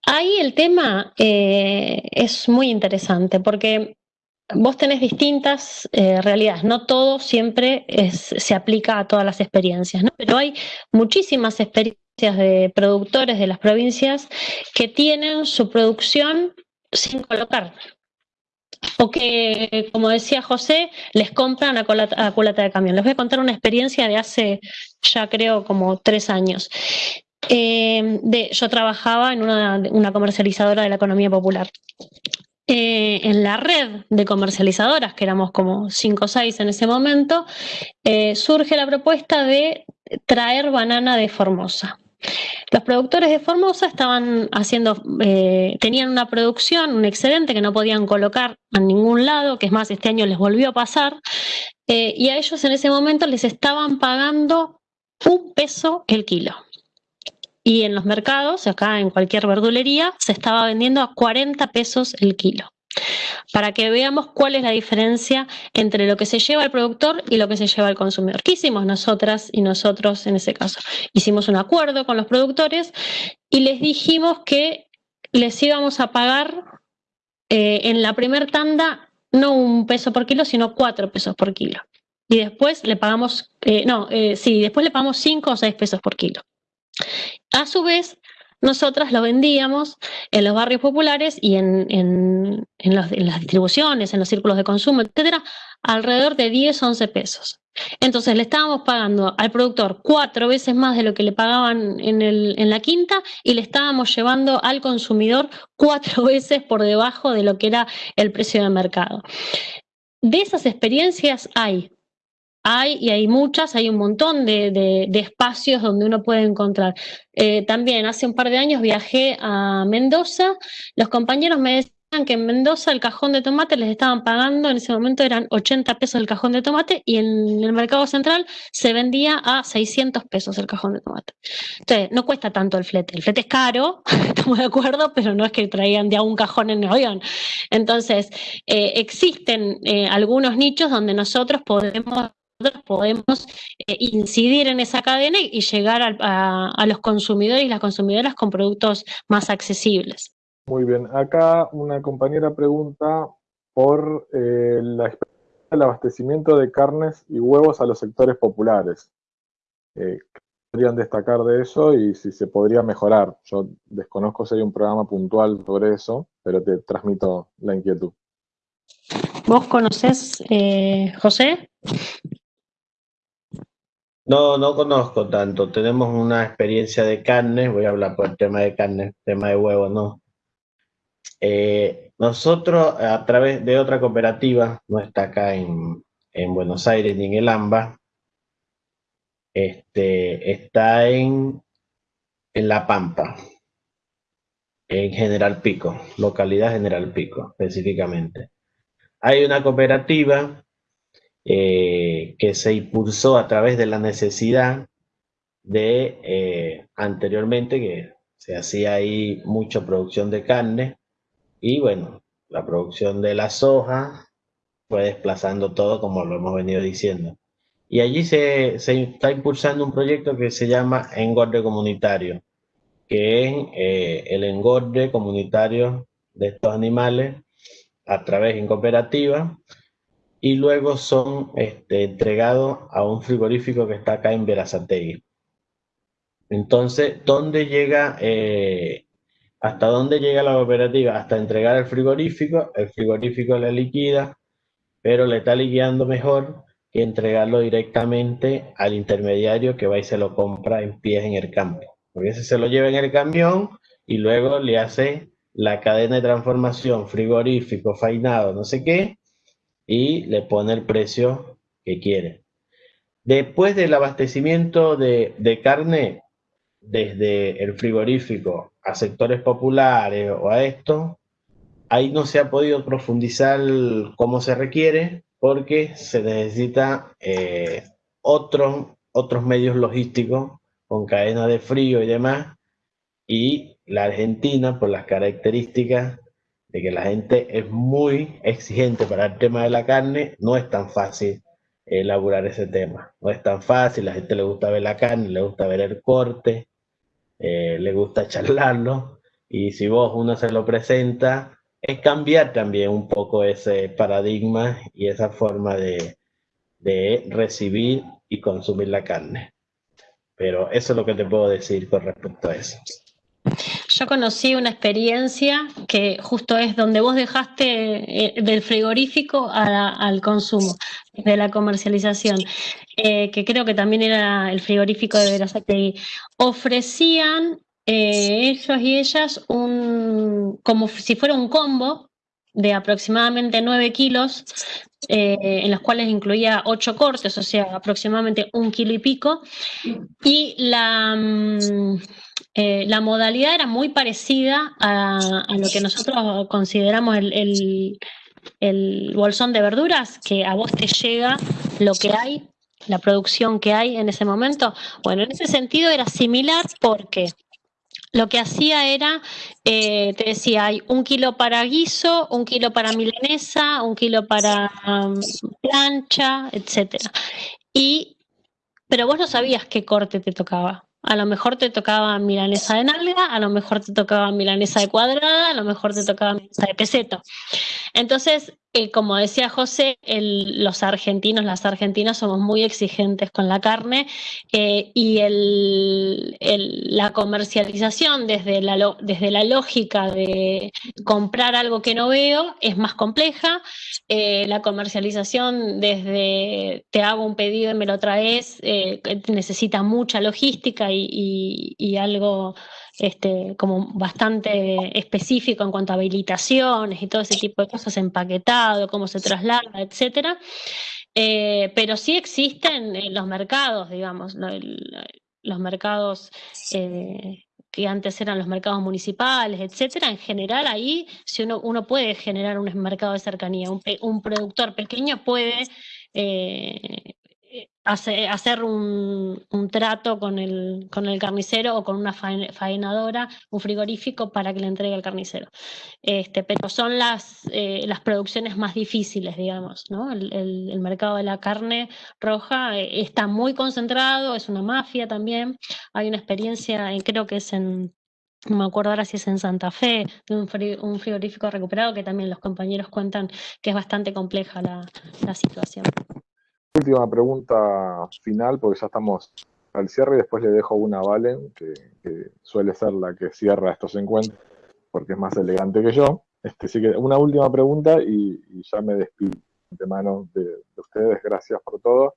Ahí el tema eh, es muy interesante porque vos tenés distintas eh, realidades, no todo siempre se aplica a todas las experiencias, pero hay muchísimas experiencias de productores de las provincias que tienen su producción sin colocar. O que, como decía José, les compran a culata de camión. Les voy a contar una experiencia de hace ya creo como tres años. Eh, yo trabajaba en una, comercializadora de la economía popular. Eh, en la red de comercializadoras, que éramos como cinco o seis en ese momento, eh, surge la propuesta de traer banana de Formosa. Los productores de Formosa estaban haciendo, tenían una producción, un excedente que no podían colocar a ningún lado, que es más, este año les volvió a pasar, y a ellos en ese momento les estaban pagando un peso el kilo. Y en los mercados, acá en cualquier verdulería, se estaba vendiendo a 40 pesos el kilo. Para que veamos cuál es la diferencia entre lo que se lleva el productor y lo que se lleva el consumidor. ¿Qué hicimos nosotras y nosotros en ese caso? Hicimos un acuerdo con los productores y les dijimos que les íbamos a pagar eh, en la primer tanda no un peso por kilo, sino cuatro pesos por kilo. Y después le pagamos, eh, no, eh, sí, después le pagamos cinco o seis pesos por kilo. A su vez, nosotras lo vendíamos en los barrios populares y en, las distribuciones, en los círculos de consumo, etcétera, alrededor de 10, 11 pesos. Entonces le estábamos pagando al productor cuatro veces más de lo que le pagaban en la quinta y le estábamos llevando al consumidor cuatro veces por debajo de lo que era el precio de mercado. De esas experiencias hay, hay y hay muchas, hay un montón de, de, espacios donde uno puede encontrar. Eh, también hace un par de años viajé a Mendoza, los compañeros me decían que en Mendoza el cajón de tomate les estaban pagando, en ese momento eran 80 pesos el cajón de tomate y en el mercado central se vendía a 600 pesos el cajón de tomate. Entonces, no cuesta tanto el flete. El flete es caro, estamos de acuerdo, pero no es que traían de a un cajón en el avión. Entonces, eh, existen eh, algunos nichos donde nosotros podemos podemos eh, incidir en esa cadena y llegar a, a, a los consumidores y las consumidoras con productos más accesibles. Muy bien, acá una compañera pregunta por eh, la experiencia del abastecimiento de carnes y huevos a los sectores populares. Eh, ¿Qué podrían destacar de eso y si se podría mejorar? Yo desconozco si hay un programa puntual sobre eso, pero te transmito la inquietud. ¿Vos conocés, eh, José? No, no conozco tanto. Tenemos una experiencia de carne, voy a hablar por el tema de carne, tema de huevos, no. Eh, nosotros, a través de otra cooperativa, no está acá en, en Buenos Aires ni en el AMBA, este, está en, en La Pampa, en General Pico, localidad General Pico específicamente. Hay una cooperativa eh, que se impulsó a través de la necesidad de, eh, anteriormente, que se hacía ahí mucha producción de carne, y bueno, la producción de la soja fue desplazando todo como lo hemos venido diciendo. Y allí se, se está impulsando un proyecto que se llama Engorde Comunitario, que es eh, el engorde comunitario de estos animales a través de cooperativa y luego son este, entregados a un frigorífico que está acá en Verazategui. Entonces, ¿dónde llega eh, ¿Hasta dónde llega la cooperativa? Hasta entregar el frigorífico, el frigorífico le liquida, pero le está liquidando mejor que entregarlo directamente al intermediario que va y se lo compra en pies en el campo. Porque ese se lo lleva en el camión y luego le hace la cadena de transformación, frigorífico, fainado, no sé qué, y le pone el precio que quiere. Después del abastecimiento de, de carne, desde el frigorífico a sectores populares o a esto, ahí no se ha podido profundizar como se requiere porque se necesita eh, otros, otros medios logísticos con cadena de frío y demás, y la Argentina, por las características de que la gente es muy exigente para el tema de la carne, no es tan fácil elaborar ese tema. No es tan fácil, la gente le gusta ver la carne, le gusta ver el corte, eh, le gusta charlarlo, y si vos uno se lo presenta, es cambiar también un poco ese paradigma y esa forma de, de recibir y consumir la carne. Pero eso es lo que te puedo decir con respecto a eso. Yo conocí una experiencia que justo es donde vos dejaste eh, del frigorífico al consumo, de la comercialización, eh, que creo que también era el frigorífico de Verazategui. Ofrecían eh, ellos y ellas un, como si fuera un combo de aproximadamente 9 kilos, en los cuales incluía 8 cortes, o sea, aproximadamente un kilo y pico, y la... Mm, eh, la modalidad era muy parecida a, lo que nosotros consideramos el, bolsón de verduras, que a vos te llega lo que hay, la producción que hay en ese momento. Bueno, en ese sentido era similar porque lo que hacía era, eh, te decía, hay un kilo para guiso, un kilo para milanesa, un kilo para um, plancha, etcétera. Y, pero vos no sabías qué corte te tocaba. A lo mejor te tocaba milanesa de nalga, a lo mejor te tocaba milanesa de cuadrada, a lo mejor te tocaba milanesa de peseto. Entonces, eh, como decía José, los argentinos, las argentinas somos muy exigentes con la carne eh, y la comercialización desde la, desde la lógica de comprar algo que no veo es más compleja. Eh, la comercialización desde te hago un pedido y me lo traes necesita mucha logística y algo este, como bastante específico en cuanto a habilitaciones y todo ese tipo de cosas, empaquetado, cómo se traslada, etcétera. Eh, pero sí existen en los mercados, digamos, los mercados eh, que antes eran los mercados municipales, etcétera. En general, ahí si uno, uno puede generar un mercado de cercanía. Un, productor pequeño puede eh, hacer un, trato con el, con el carnicero o con una faenadora, un frigorífico para que le entregue al carnicero. Este, pero son las, eh, las producciones más difíciles, digamos. ¿no? El, mercado de la carne roja eh, está muy concentrado, es una mafia también. Hay una experiencia, creo que es en, no me acuerdo ahora si es en Santa Fe, de un, frigorífico recuperado, que también los compañeros cuentan que es bastante compleja la situación última pregunta final, porque ya estamos al cierre y después le dejo una a Valen, que, suele ser la que cierra estos encuentros, porque es más elegante que yo. Este, así que una última pregunta y, ya me despido de mano de, ustedes. Gracias por todo.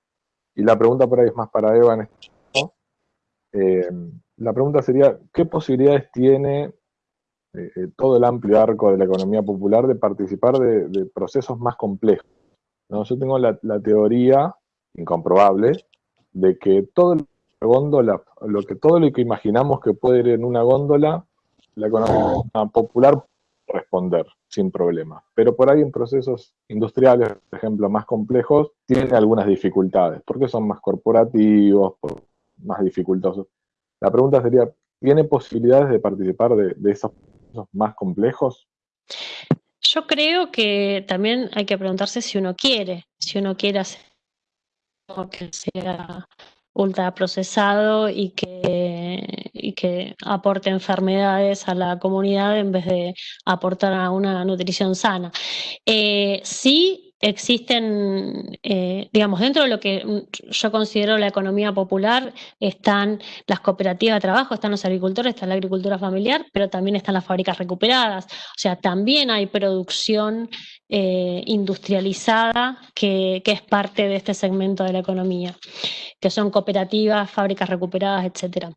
Y la pregunta por ahí es más para Eva en este eh, La pregunta sería, ¿qué posibilidades tiene eh, eh, todo el amplio arco de la economía popular de participar de procesos más complejos? ¿No? Yo tengo la, teoría incomprobable de que todo la góndola, lo que todo lo que imaginamos que puede ir en una góndola, la economía popular responder sin problema. Pero por ahí en procesos industriales, por ejemplo, más complejos, tiene algunas dificultades, porque son más corporativos, más dificultosos. La pregunta sería, ¿tiene posibilidades de participar de, de esos procesos más complejos? Yo creo que también hay que preguntarse si uno quiere, si uno quiere hacer que sea ultraprocesado y que, y que aporte enfermedades a la comunidad en vez de aportar a una nutrición sana. Eh, sí existen, eh, digamos, dentro de lo que yo considero la economía popular, están las cooperativas de trabajo, están los agricultores, está la agricultura familiar, pero también están las fábricas recuperadas. O sea, también hay producción eh, industrializada que, es parte de este segmento de la economía, que son cooperativas, fábricas recuperadas, etcétera.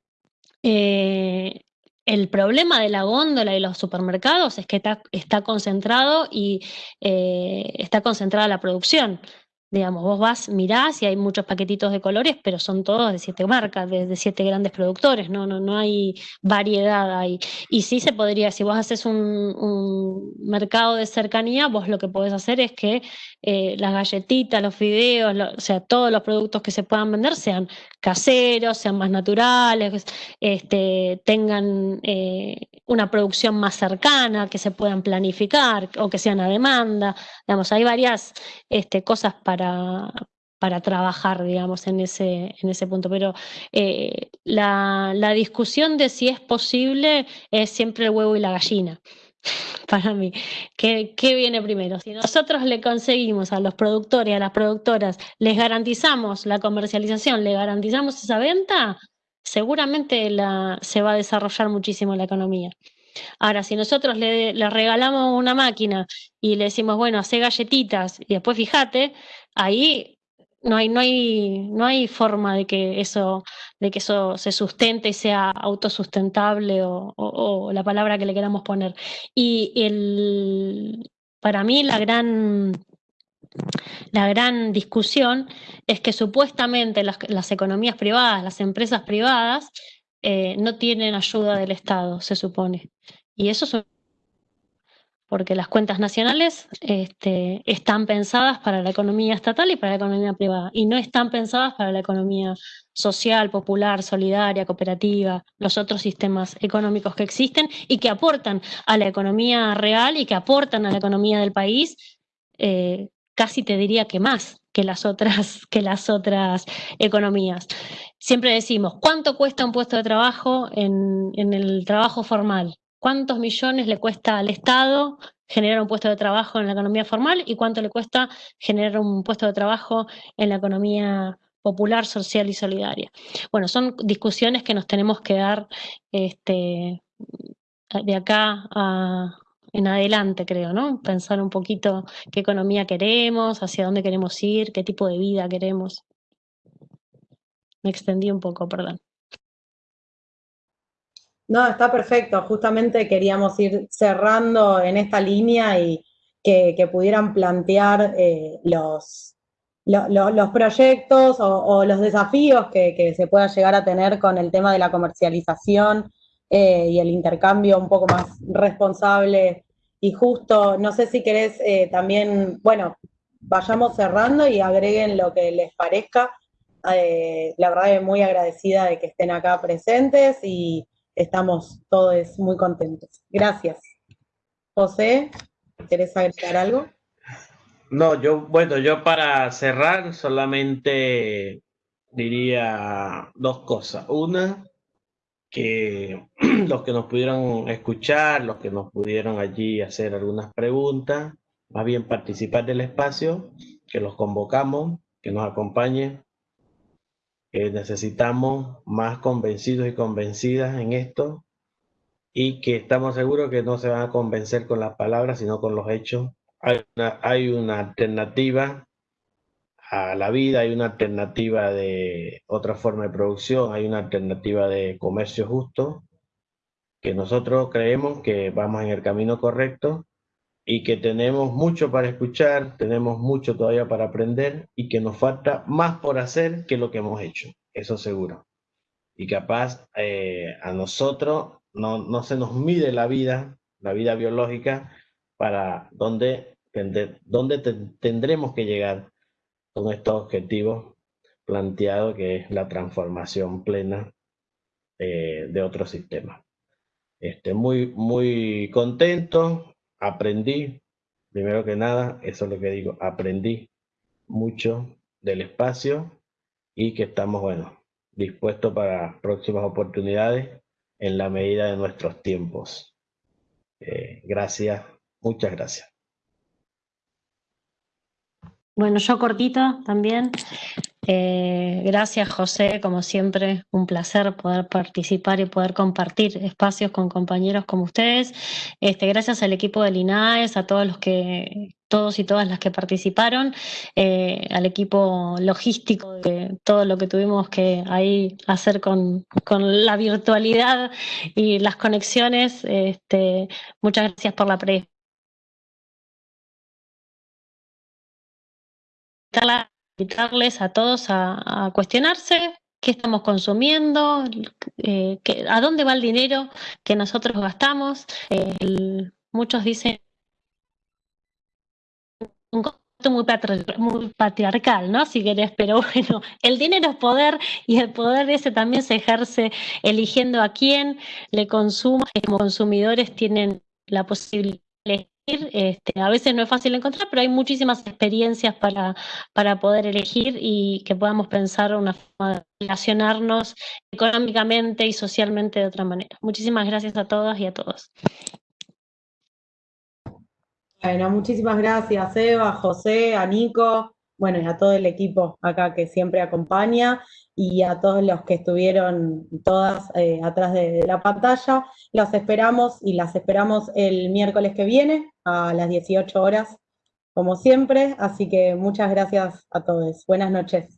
Eh, el problema de la góndola y los supermercados es que está, concentrado y eh, está concentrada la producción. Digamos, vos vas, mirás y hay muchos paquetitos de colores, pero son todos de siete marcas, de, siete grandes productores, no, no, no hay variedad ahí. Y sí se podría, si vos haces un, mercado de cercanía, vos lo que podés hacer es que eh, las galletitas, los fideos, o sea, todos los productos que se puedan vender sean caseros, sean más naturales, este, tengan eh, una producción más cercana, que se puedan planificar o que sean a demanda. Digamos, hay varias este, cosas para para, trabajar, digamos, en ese, en ese punto. Pero eh, la, discusión de si es posible es siempre el huevo y la gallina. Para mí, ¿Qué, ¿qué, viene primero? Si nosotros le conseguimos a los productores y a las productoras, les garantizamos la comercialización, le garantizamos esa venta, seguramente la, se va a desarrollar muchísimo la economía. Ahora, si nosotros le, regalamos una máquina y le decimos, bueno, hace galletitas y después fíjate, ahí no hay, no hay, no hay forma de que eso, de que eso se sustente y sea autosustentable o, la palabra que le queramos poner. Y el, para mí la gran, la gran discusión es que supuestamente las economías privadas, las empresas privadas, eh, no tienen ayuda del Estado, se supone. Y eso es porque las cuentas nacionales este, están pensadas para la economía estatal y para la economía privada, y no están pensadas para la economía social, popular, solidaria, cooperativa, los otros sistemas económicos que existen y que aportan a la economía real y que aportan a la economía del país, eh, casi te diría que más que las otras, que las otras economías. Siempre decimos, ¿cuánto cuesta un puesto de trabajo en, el trabajo formal? ¿Cuántos millones le cuesta al Estado generar un puesto de trabajo en la economía formal y cuánto le cuesta generar un puesto de trabajo en la economía popular, social y solidaria. Bueno, son discusiones que nos tenemos que dar este, de acá en adelante, creo, ¿no? Pensar un poquito qué economía queremos, hacia dónde queremos ir, qué tipo de vida queremos. Me extendí un poco, perdón. No, está perfecto. Justamente queríamos ir cerrando en esta línea y que, pudieran plantear eh, los, los proyectos o, los desafíos que, se pueda llegar a tener con el tema de la comercialización eh, y el intercambio un poco más responsable y justo. No sé si querés eh, también, bueno, vayamos cerrando y agreguen lo que les parezca. la verdad es muy agradecida de que estén acá presentes y estamos todos muy contentos. Gracias. José, ¿querés agregar algo? No, yo, bueno, yo para cerrar solamente diría dos cosas. Una, que los que nos pudieron escuchar, los que nos pudieron allí hacer algunas preguntas, más bien participar del espacio, que los convocamos, que nos acompañen necesitamos más convencidos y convencidas en esto y que estamos seguros que no se van a convencer con las palabras, sino con los hechos. Hay una, hay una alternativa a la vida, hay una alternativa de otra forma de producción, hay una alternativa de comercio justo, que nosotros creemos que vamos en el camino correcto y que tenemos mucho para escuchar, tenemos mucho todavía para aprender y que nos falta más por hacer que lo que hemos hecho, eso seguro. Y capaz eh, a nosotros no, no, se nos mide la vida, la vida biológica, para dónde, dónde tendremos que llegar con estos objetivos planteados, que es la transformación plena eh, de otro sistema. Este, muy, muy contento, aprendí, primero que nada, eso es lo que digo, aprendí mucho del espacio y que estamos, bueno, dispuestos para próximas oportunidades en la medida de nuestros tiempos. Eh, gracias, muchas gracias. Bueno, yo cortito también. Eh, gracias, José, como siempre, un placer poder participar y poder compartir espacios con compañeros como ustedes. Este, gracias al equipo del INAES, a todos los que, todos y todas las que participaron, eh, al equipo logístico, de todo lo que tuvimos que ahí hacer con, la virtualidad y las conexiones. Este, muchas gracias por la pre invitarles a todos a, cuestionarse qué estamos consumiendo, eh, a dónde va el dinero que nosotros gastamos. muchos dicen un concepto muy, patriarcal, ¿no? Si querés, pero bueno, el dinero es poder y el poder ese también se ejerce eligiendo a quién le consuma. Como consumidores tienen la posibilidad este, a veces no es fácil encontrar, pero hay muchísimas experiencias para, para poder elegir y que podamos pensar una forma de relacionarnos económicamente y socialmente de otra manera. Muchísimas gracias a todas y a todos. Bueno, muchísimas gracias Eva, José, a Nico, bueno, y a todo el equipo acá que siempre acompaña y a todos los que estuvieron todas eh, atrás de, la pantalla. Los esperamos y las esperamos el miércoles que viene a las 18 horas, como siempre. Así que muchas gracias a todos. Buenas noches.